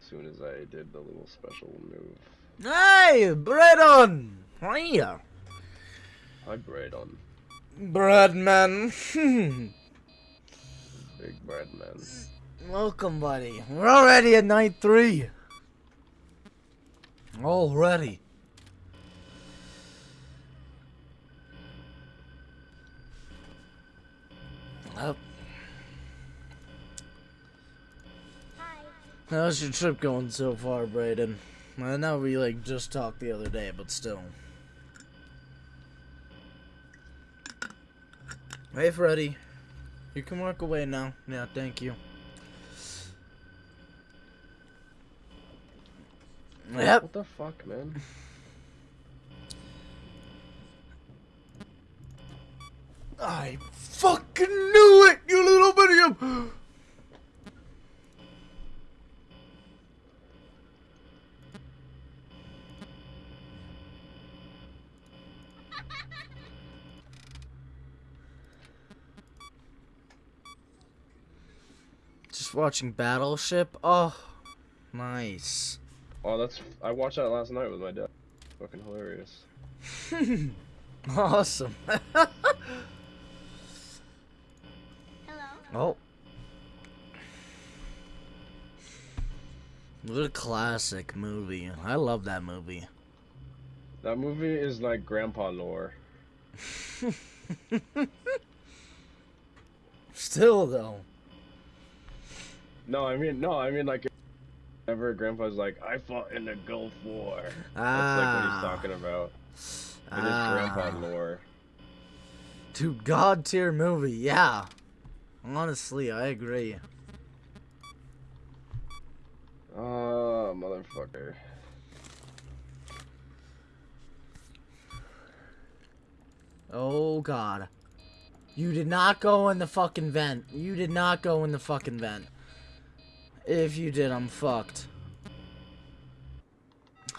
As soon as I did the little special move. Hey, Bredon! Hiya. Hi, Braydon. Breadman. *laughs* Big bread man. Welcome, buddy. We're already at night three. Already. How's your trip going so far, Brayden? I know we like just talked the other day, but still. Hey, Freddy. You can walk away now. Yeah, thank you. Yep. What the fuck, man? I fucking knew it, you little bitty watching Battleship. Oh, nice. Oh, that's. I watched that last night with my dad. Fucking hilarious. *laughs* awesome. Hello. Oh. What a classic movie. I love that movie. That movie is like grandpa lore. *laughs* Still though. No, I mean, no, I mean like. Whenever grandpa's like, I fought in the Gulf War. Ah. That's like what Ah. he's talking about. In his Ah. grandpa lore. To god tier movie, yeah. Honestly, I agree. Oh, motherfucker. Oh god. You did not go in the fucking vent. You did not go in the fucking vent. If you did, I'm fucked.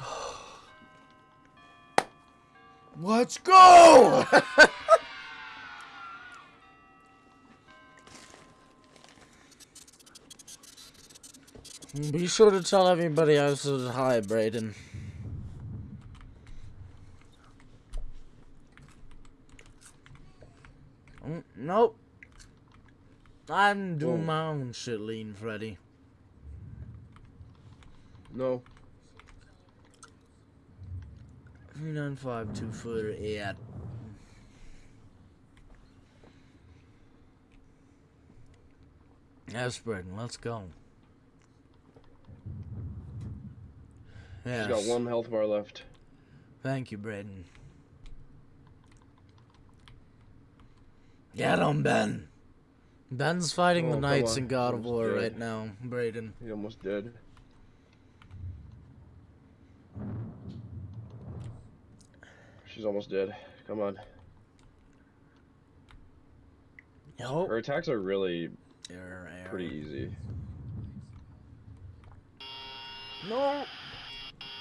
*sighs* Let's go! *laughs* Be sure to tell everybody I said hi, Brayden. Mm, Nope. I'm doing Whoa. my own shit, Lean Freddy. No. Three nine five two footer eight. Yes, Braden, let's go. Yes. He's got one health bar left. Thank you, Braden. Get him, Ben. Ben's fighting Oh, the knights in God of War dead. right now, Braden. He almost did. She's almost dead. Come on. Nope. Her attacks are really pretty easy. No.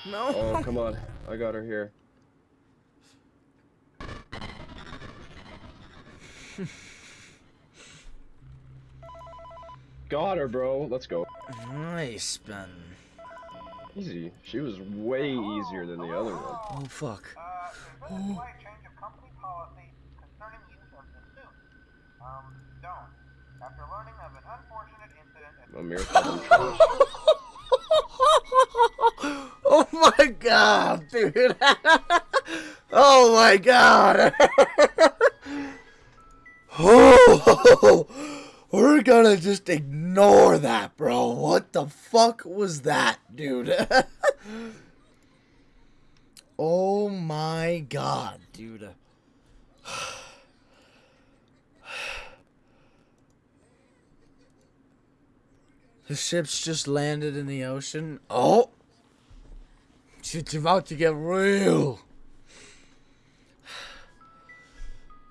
No. Oh, *laughs* come on. I got her here. got her, bro. Let's go. Nice, Ben. Easy. She was way easier than the other one. Oh, fuck. There's a change of company policy concerning use of the suit. Um, don't. After learning of an unfortunate incident at Amir *laughs* oh my god, dude. *laughs* oh my god. *laughs* oh, We're gonna just ignore that, bro. What the fuck was that, dude? Oh my god, dude. *sighs* The ship's just landed in the ocean. Oh! Shit's about to get real. *sighs*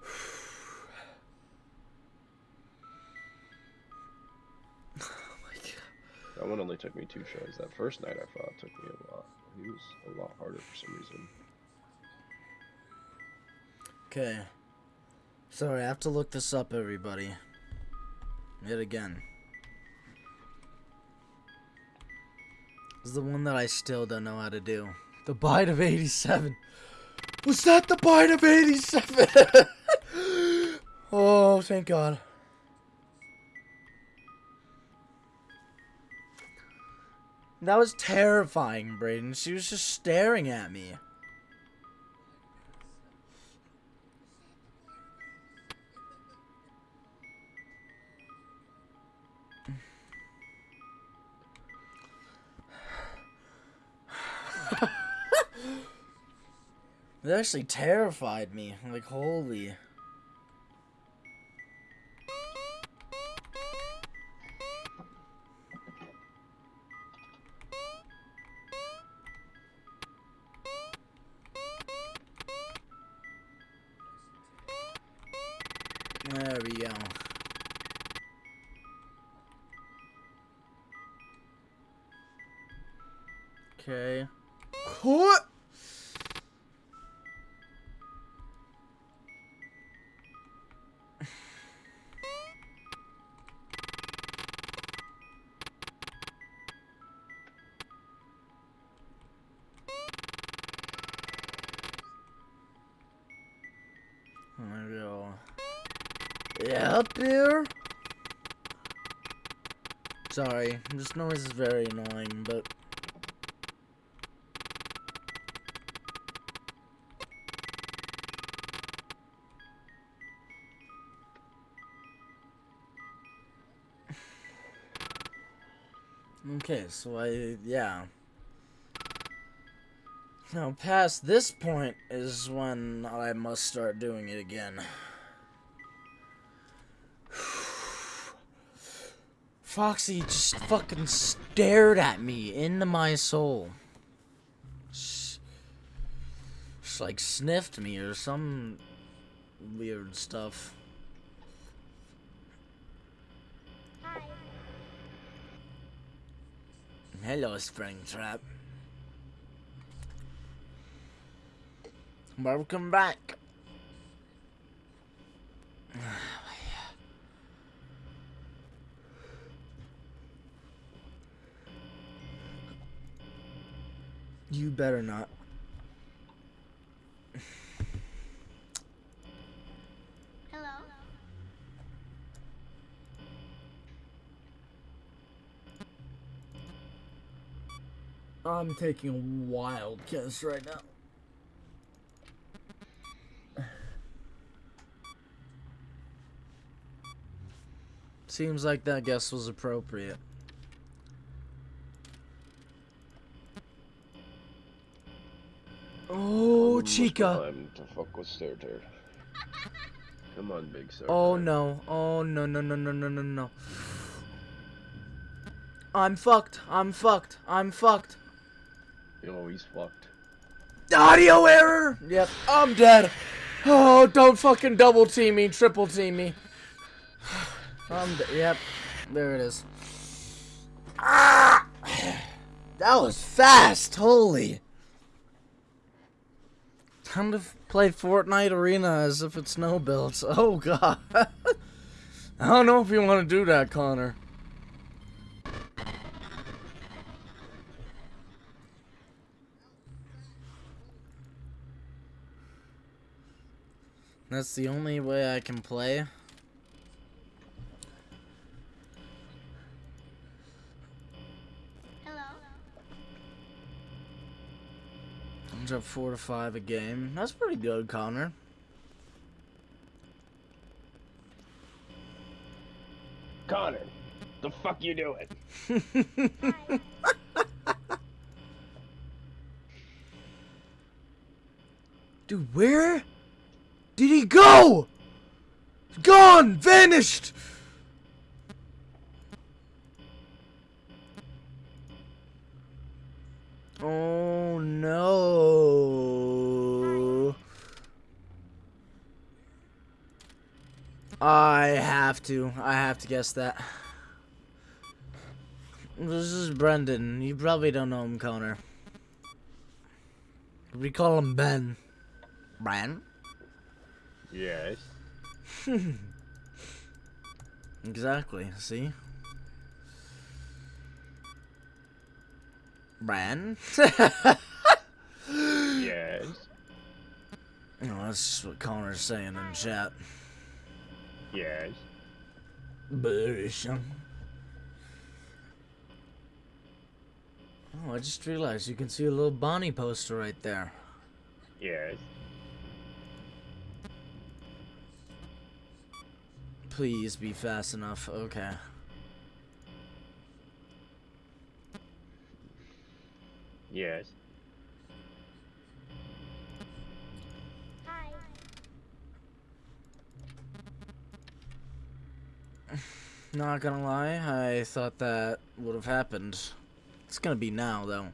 *sighs* Oh my god. That one only took me two shows. That first night I fought took me a lot. He was a lot harder for some reason. Okay. Sorry, I have to look this up, everybody. Yet again. This is the one that I still don't know how to do. The bite of 87. Was that the bite of 87? *laughs* oh, thank God. That was terrifying, Brayden. She was just staring at me. *laughs* It actually terrified me. Like, holy. Up there. Sorry, this noise is very annoying, but Okay, so I, yeah. Now, past this point is when I must start doing it again. Foxy just fucking stared at me into my soul. Just, she like sniffed me or some weird stuff. Hi. Hello, Springtrap. Welcome back. You better not. Hello. I'm taking a wild guess right now. Seems like that guess was appropriate. Oh, Chica. Time to fuck with Sir Come on, big sir. Oh no. Oh no no no no no no no. I'm fucked. I'm fucked. I'm fucked. Oh, he's fucked. Audio error. Yep. I'm dead. Oh, don't fucking double team me, triple team me. I'm de- yep. There it is. Ah! *sighs* That was fast. Holy. Time to play Fortnite Arena as if it's no builds. *laughs* Oh god. *laughs* I don't know if you want to do that, Connor. That's the only way I can play. I'm up four to five a game. That's pretty good, Connor. Connor, the fuck you doing? *laughs* Dude, where did he go? Gone! Vanished! Oh no. I have to. I have to guess that. This is Brendan. You probably don't know him, Connor. We call him Ben. Bran? Yes. *laughs* Exactly. See? Bran? *laughs* Yes. No, that's what Connor's saying in chat. Yes. Bush. Oh, I just realized you can see a little Bonnie poster right there. Yes. Please be fast enough. Okay. Yes. Not gonna lie, I thought that would have happened. It's gonna be now, though.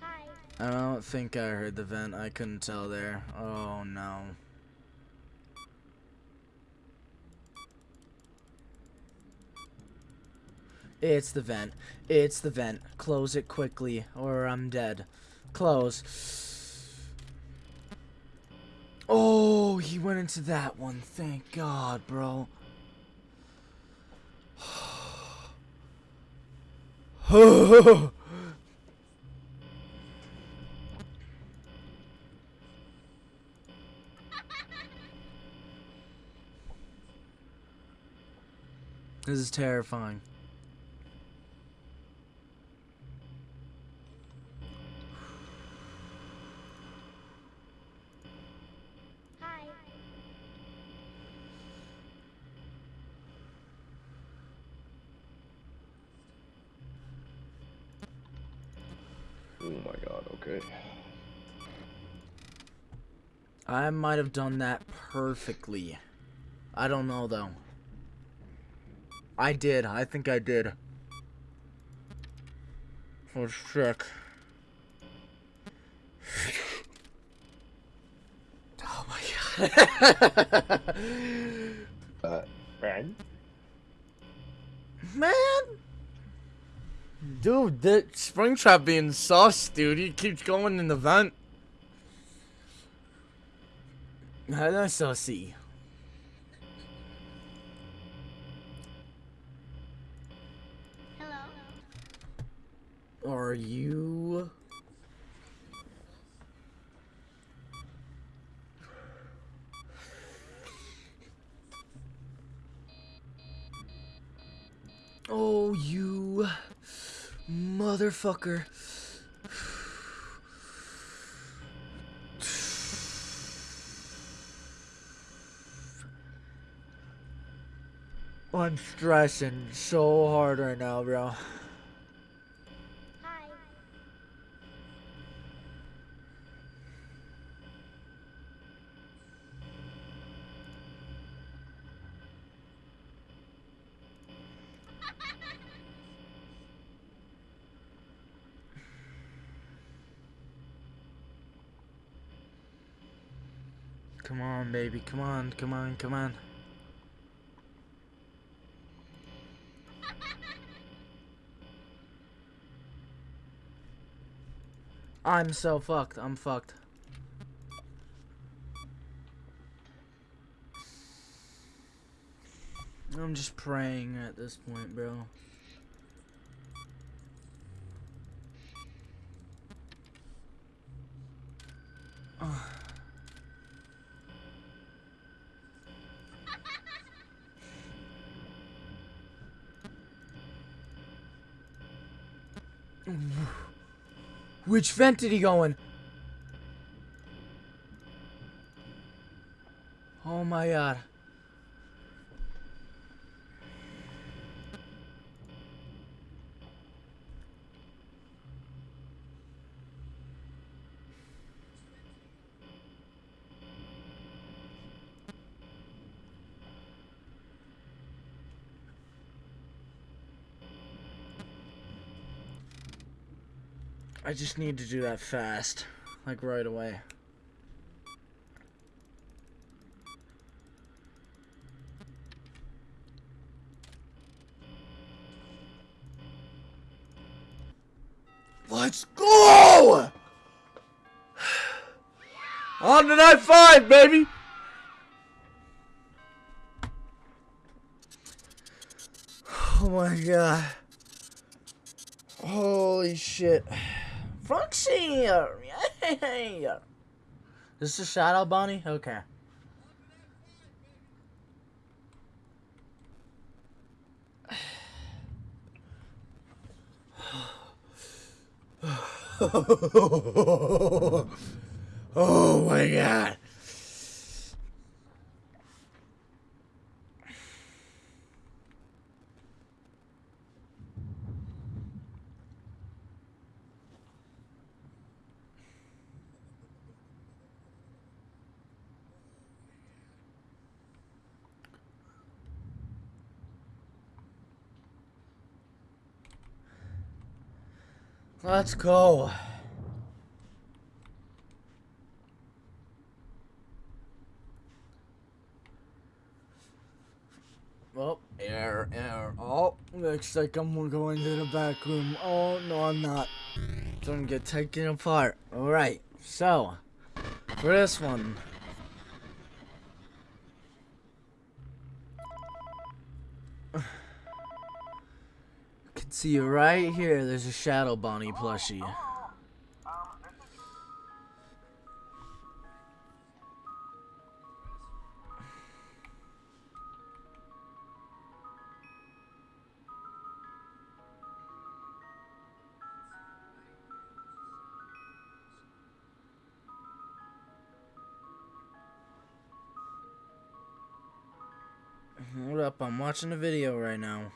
Hi. I don't think I heard the vent. I couldn't tell there. Oh no. It's the vent. It's the vent. Close it quickly or I'm dead. Close. Oh, he went into that one. Thank God, bro. *sighs* This is terrifying. I might have done that perfectly. I don't know though. I did. I think I did. Oh shit. *laughs* Oh my god. *laughs* Uh, Ren? Man! Dude, the Springtrap being sus, dude. He keeps going in the vent. That's sussy. Hello. Are you... Oh, you motherfucker. I'm stressing so hard right now, bro. Hi. Come on, baby. Come on, come on, come on. I'm so fucked. I'm fucked. I'm just praying at this point, bro. Which vent did he go in? Oh my god. I just need to do that fast. Like right away. Let's go! *sighs* On to night five, baby! *sighs* Oh my god. Holy shit. Frank's here! Yay! Is this a Shadow Bonnie? Okay. *sighs* oh my god. Let's go. Oh, air, air. Oh, looks like I'm going to the back room. Oh, no, I'm not. Don't get taken apart. Alright, so, for this one. can see right here. There's a Shadow Bonnie plushie. Hold up, I'm watching a video right now.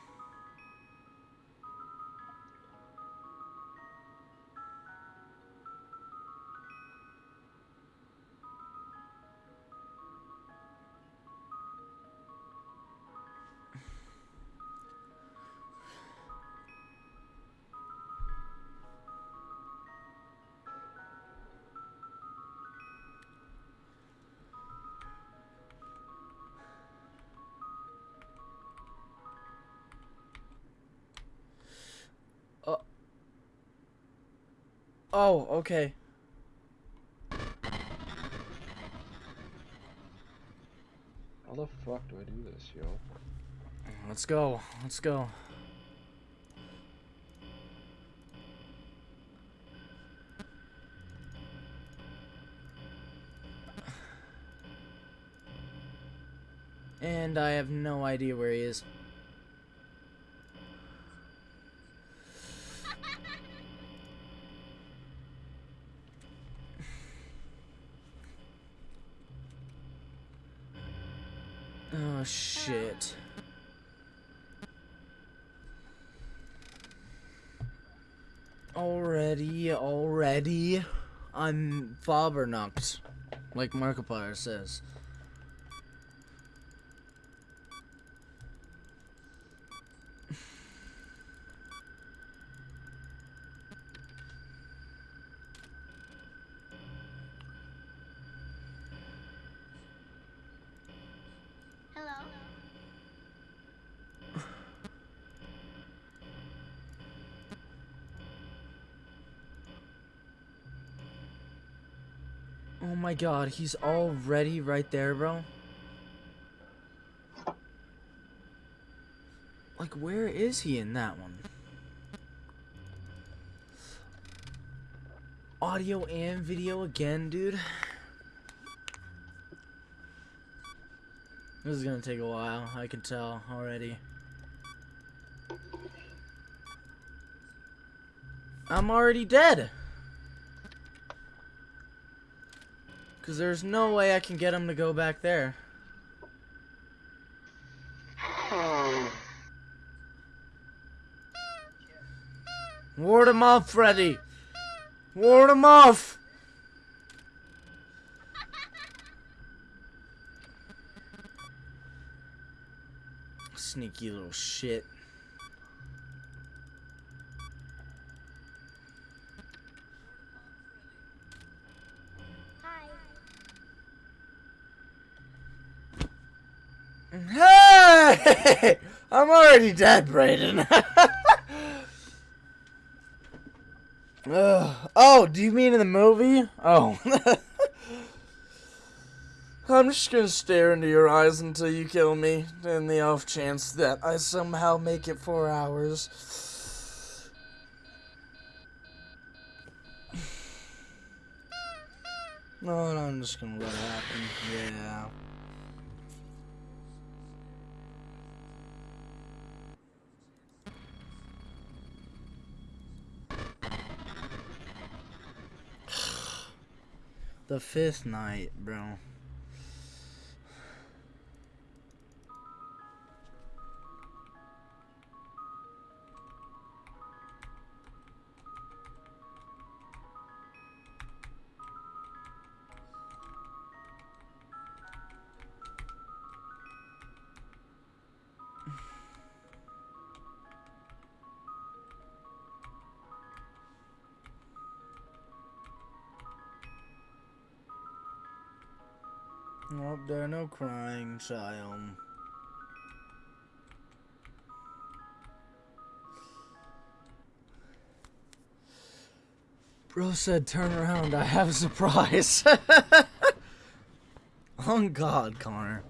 Oh, okay. How the fuck do I do this, yo? Let's go. Let's go. And I have no idea where he is. Oh shit. Already, already. I'm Fabernocked, like Markiplier says. My god, he's already right there, bro. Like, where is he in that one? Audio and video again, dude. This is gonna take a while, I can tell already. I'm already dead! Because there's no way I can get him to go back there. Ward him off, Freddy! Ward him off! Sneaky little shit. Hey! *laughs* I'm already dead, Brayden. *laughs* Oh, do you mean in the movie? Oh. *laughs* I'm just gonna stare into your eyes until you kill me, in the off chance that I somehow make it four hours. *sighs* No, I'm just gonna let it happen. Yeah. The fifth night, bro. Crying, child. Bro said, turn around, I have a surprise. *laughs* On God, Connor.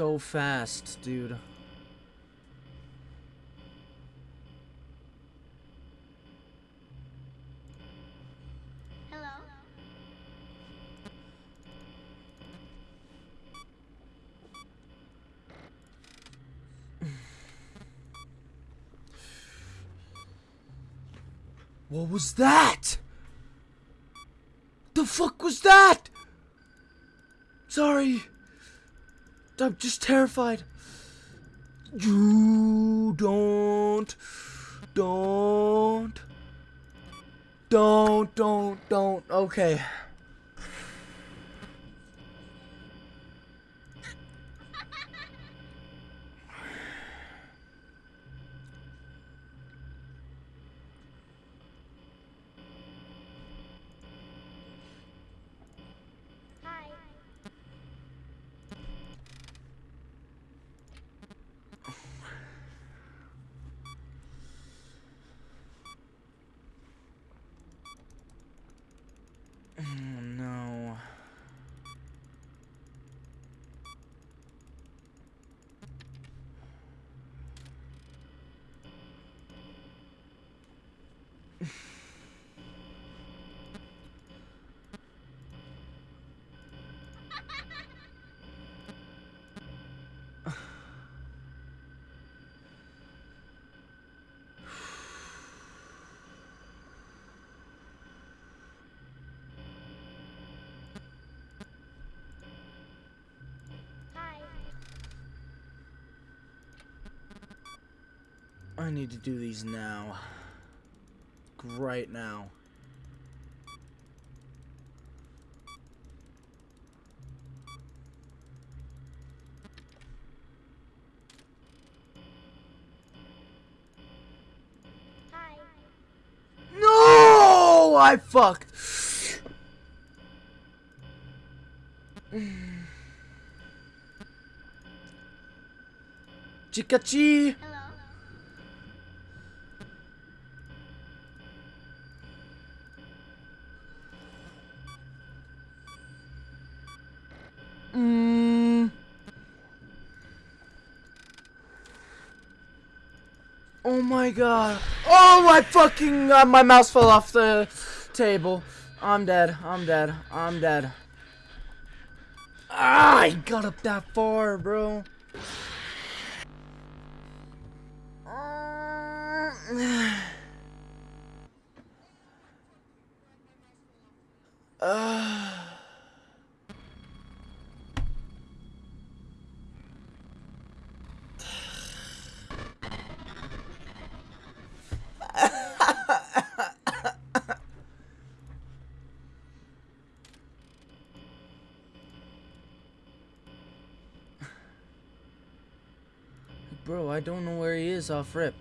So fast, dude. Hello? What was that? The fuck was that? Sorry. I'm just terrified. You don't. Don't. Don't, don't, don't. Okay. Hi. Oh no. Hi. I need to do these now. Right now. Hi. No! I fucked. *sighs* Chikachi! Oh my fucking uh, my mouse fell off the table. I'm dead. I'm dead. I'm dead. Ah, I got up that far, bro. Uh, I don't know where he is off rip.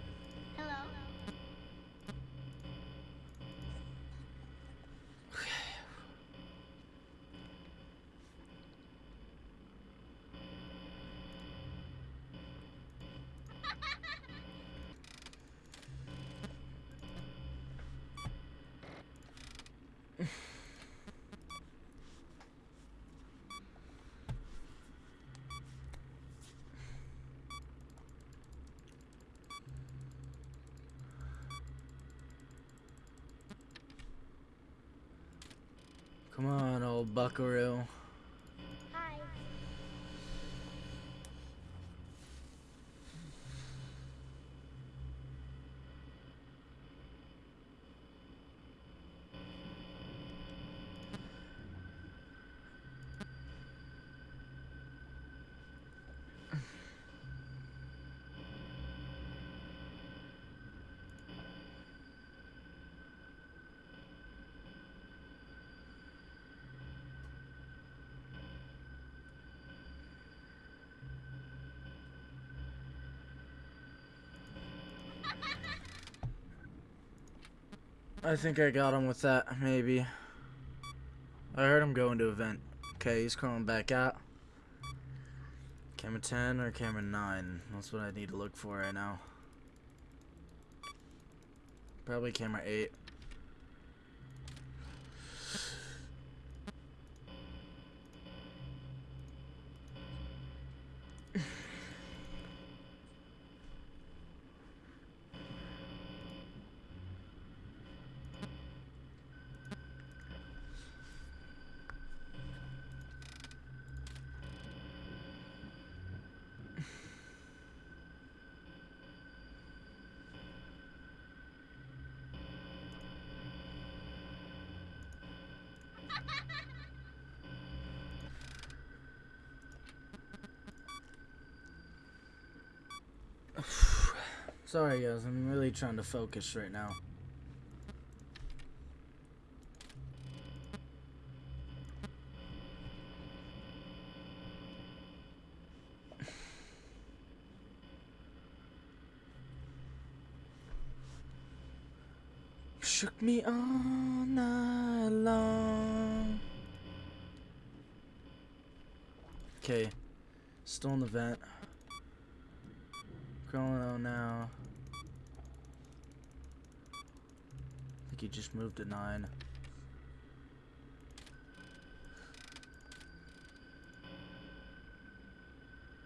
Old buckaroo. Hi. I think I got him with that, maybe. I heard him go into vent. Okay, he's crawling back out. Camera 10 or camera 9? That's what I need to look for right now. Probably camera 8. Sorry guys, I'm really trying to focus right now. *laughs* Shook me all night long. Okay, still in the vent. Crawling out now. Just moved to nine.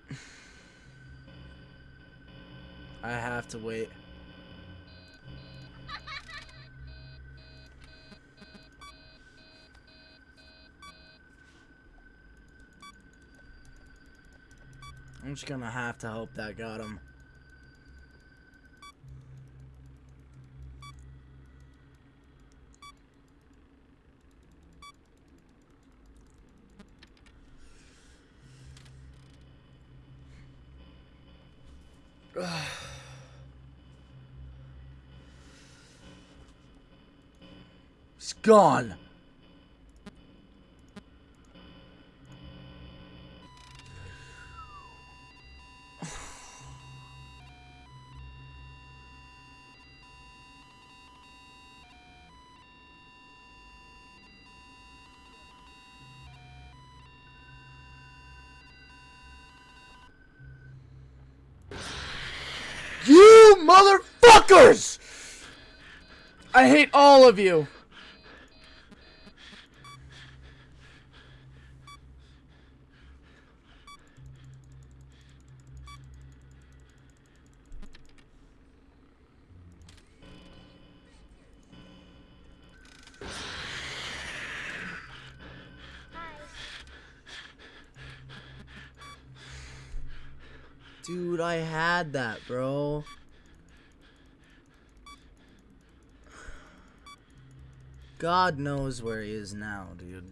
*laughs* I have to wait. I'm just gonna have to hope that got him. He's gone. You motherfuckers! I hate all of you. Hi. Dude, I had that, bro. God knows where he is now, dude.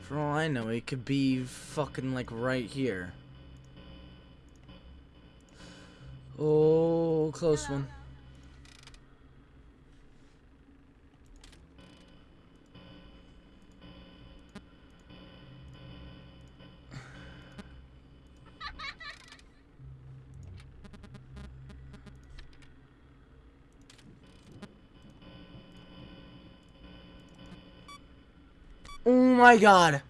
For all I know, he could be fucking like right here. Oh, close one. Oh my god.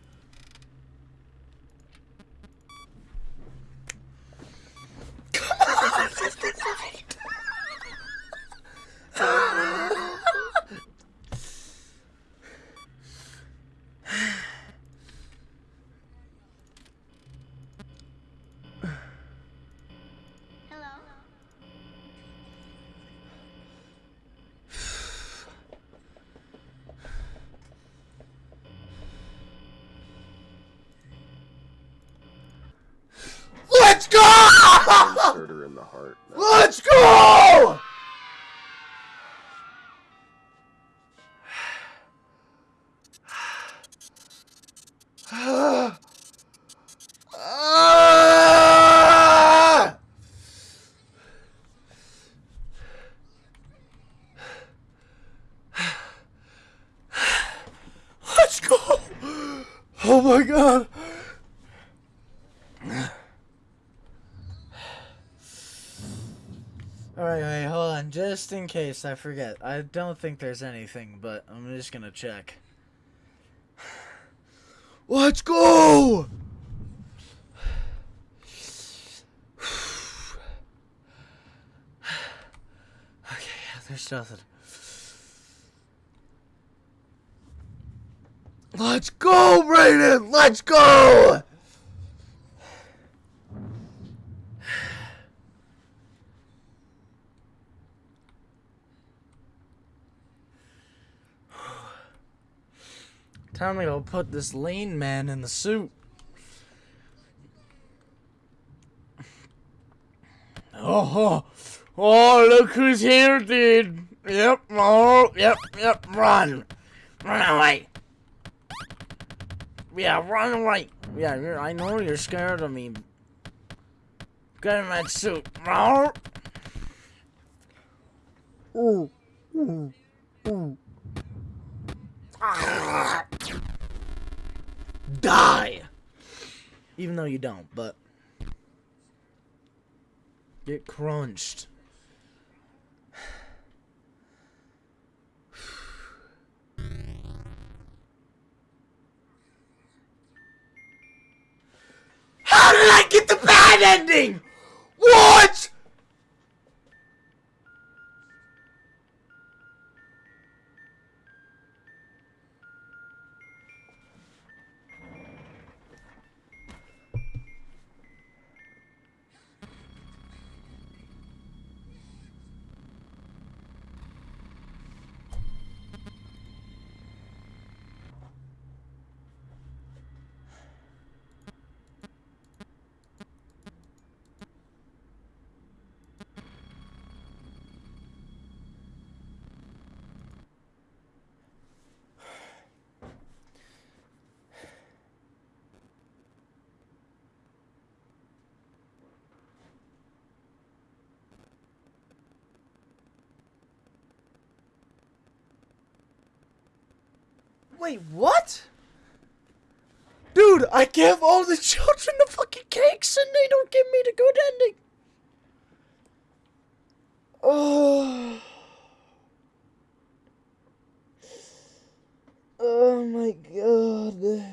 In case I forget. I don't think there's anything, but I'm just gonna check. *sighs* Let's go! *sighs* Okay, there's nothing. Let's go, Brayden! Let's go! Time to go put this lean man in the suit. Oh, oh, oh, look who's here, dude. Yep, oh, yep, yep, run. Run away. Yeah, run away. Yeah, I know you're scared of me. Get in that suit. Oh. Ooh, ooh, ooh. Ah. Die! Even though you don't, but. Get crunched. How did I get the bad ending? What? Wait, what? Dude, I give all the *laughs* children the fucking cakes and they don't give me the good ending. Oh my god.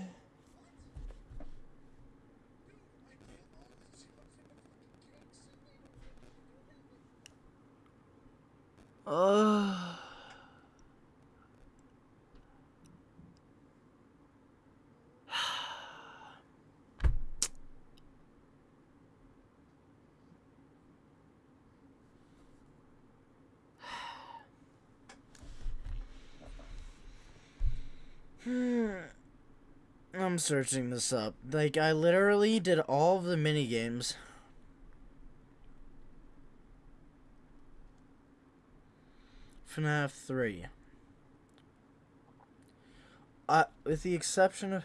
Oh. Hmm. I'm searching this up. Like, I literally did all of the mini games. FNAF 3. Uh, with the exception of.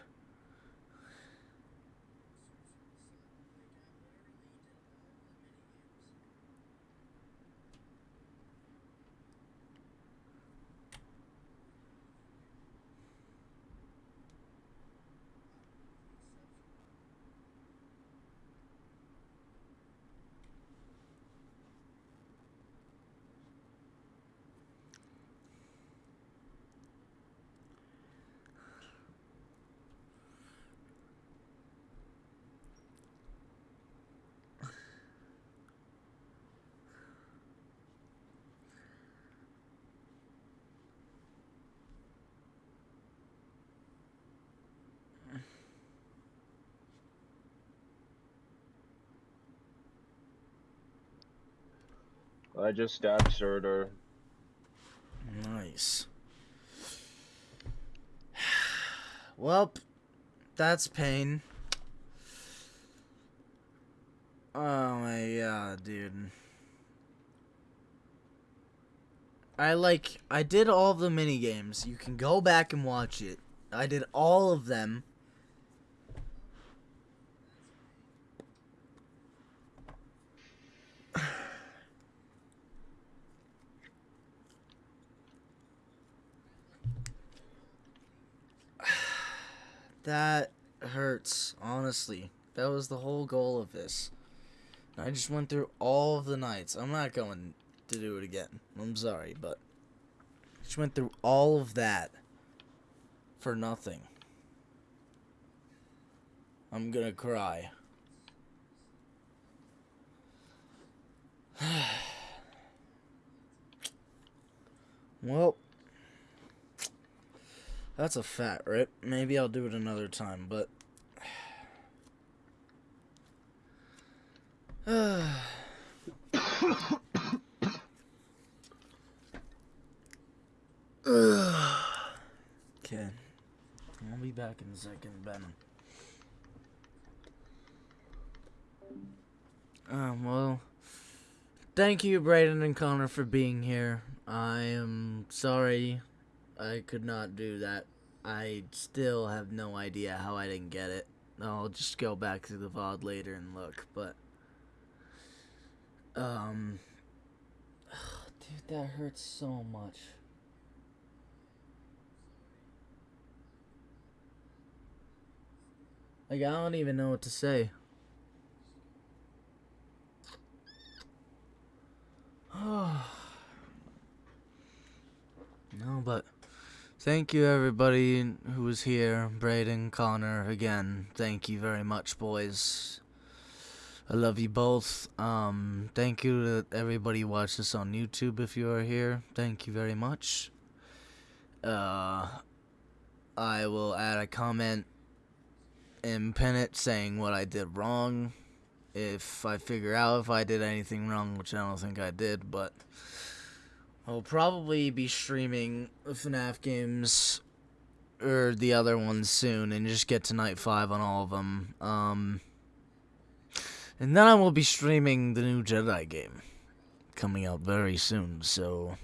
I just stabbed Surtur. Nice. *sighs* Well, that's pain. Oh my god, dude. I like I did all of the mini games. You can go back and watch it. I did all of them. That hurts, honestly. That was the whole goal of this. I just went through all of the nights. I'm not going to do it again. I'm sorry, but I just went through all of that for nothing. I'm gonna cry. *sighs* well, that's a fat rip. Maybe I'll do it another time, but. *sighs* okay. I'll be back in a second, Ben. Um, well, thank you, Brayden and Connor, for being here. I am sorry I could not do that. I still have no idea how I didn't get it. I'll just go back to the VOD later and look, but. Um. *sighs* Dude, that hurts so much. Like, I don't even know what to say. *sighs* no, but thank you everybody who was here. Braden, Connor, again, thank you very much, boys. I love you both. Um, thank you to everybody who watched this on YouTube if you are here. Thank you very much. Uh, I will add a comment and pin it saying what I did wrong if I figure out if I did anything wrong, which I don't think I did, but I'll probably be streaming FNAF games or the other ones soon and just get to night 5 on all of them. Um, and then I will be streaming the new Jedi game coming out very soon, so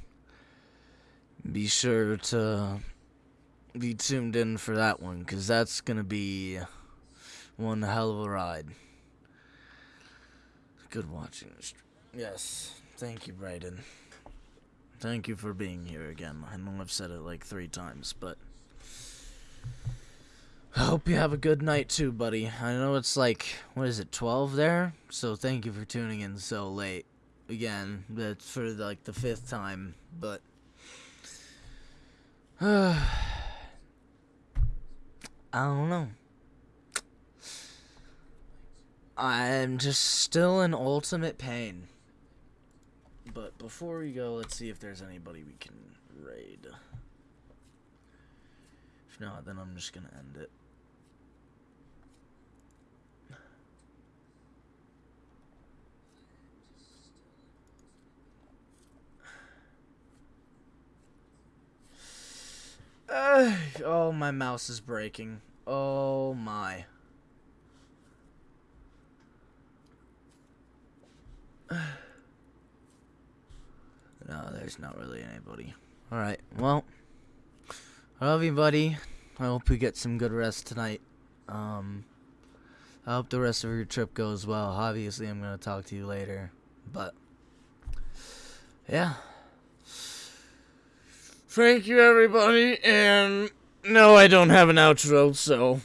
be sure to be tuned in for that one because that's going to be one hell of a ride. Good watching. Yes. Thank you, Brayden. Thank you for being here again. I know I've said it like three times, but I hope you have a good night too, buddy. I know it's like, what is it, 12 there? So thank you for tuning in so late. Again, that's for like the fifth time, but *sighs* I don't know. I'm just still in ultimate pain. But before we go, let's see if there's anybody we can raid. If not, then I'm just gonna end it. *sighs* Oh, my mouse is breaking. Oh my. *sighs* no, there's not really anybody. Alright, well. I love you, buddy. I hope you get some good rest tonight. Um, I hope the rest of your trip goes well. Obviously, I'm going to talk to you later. But, yeah. Thank you, everybody. And no, I don't have an outro, so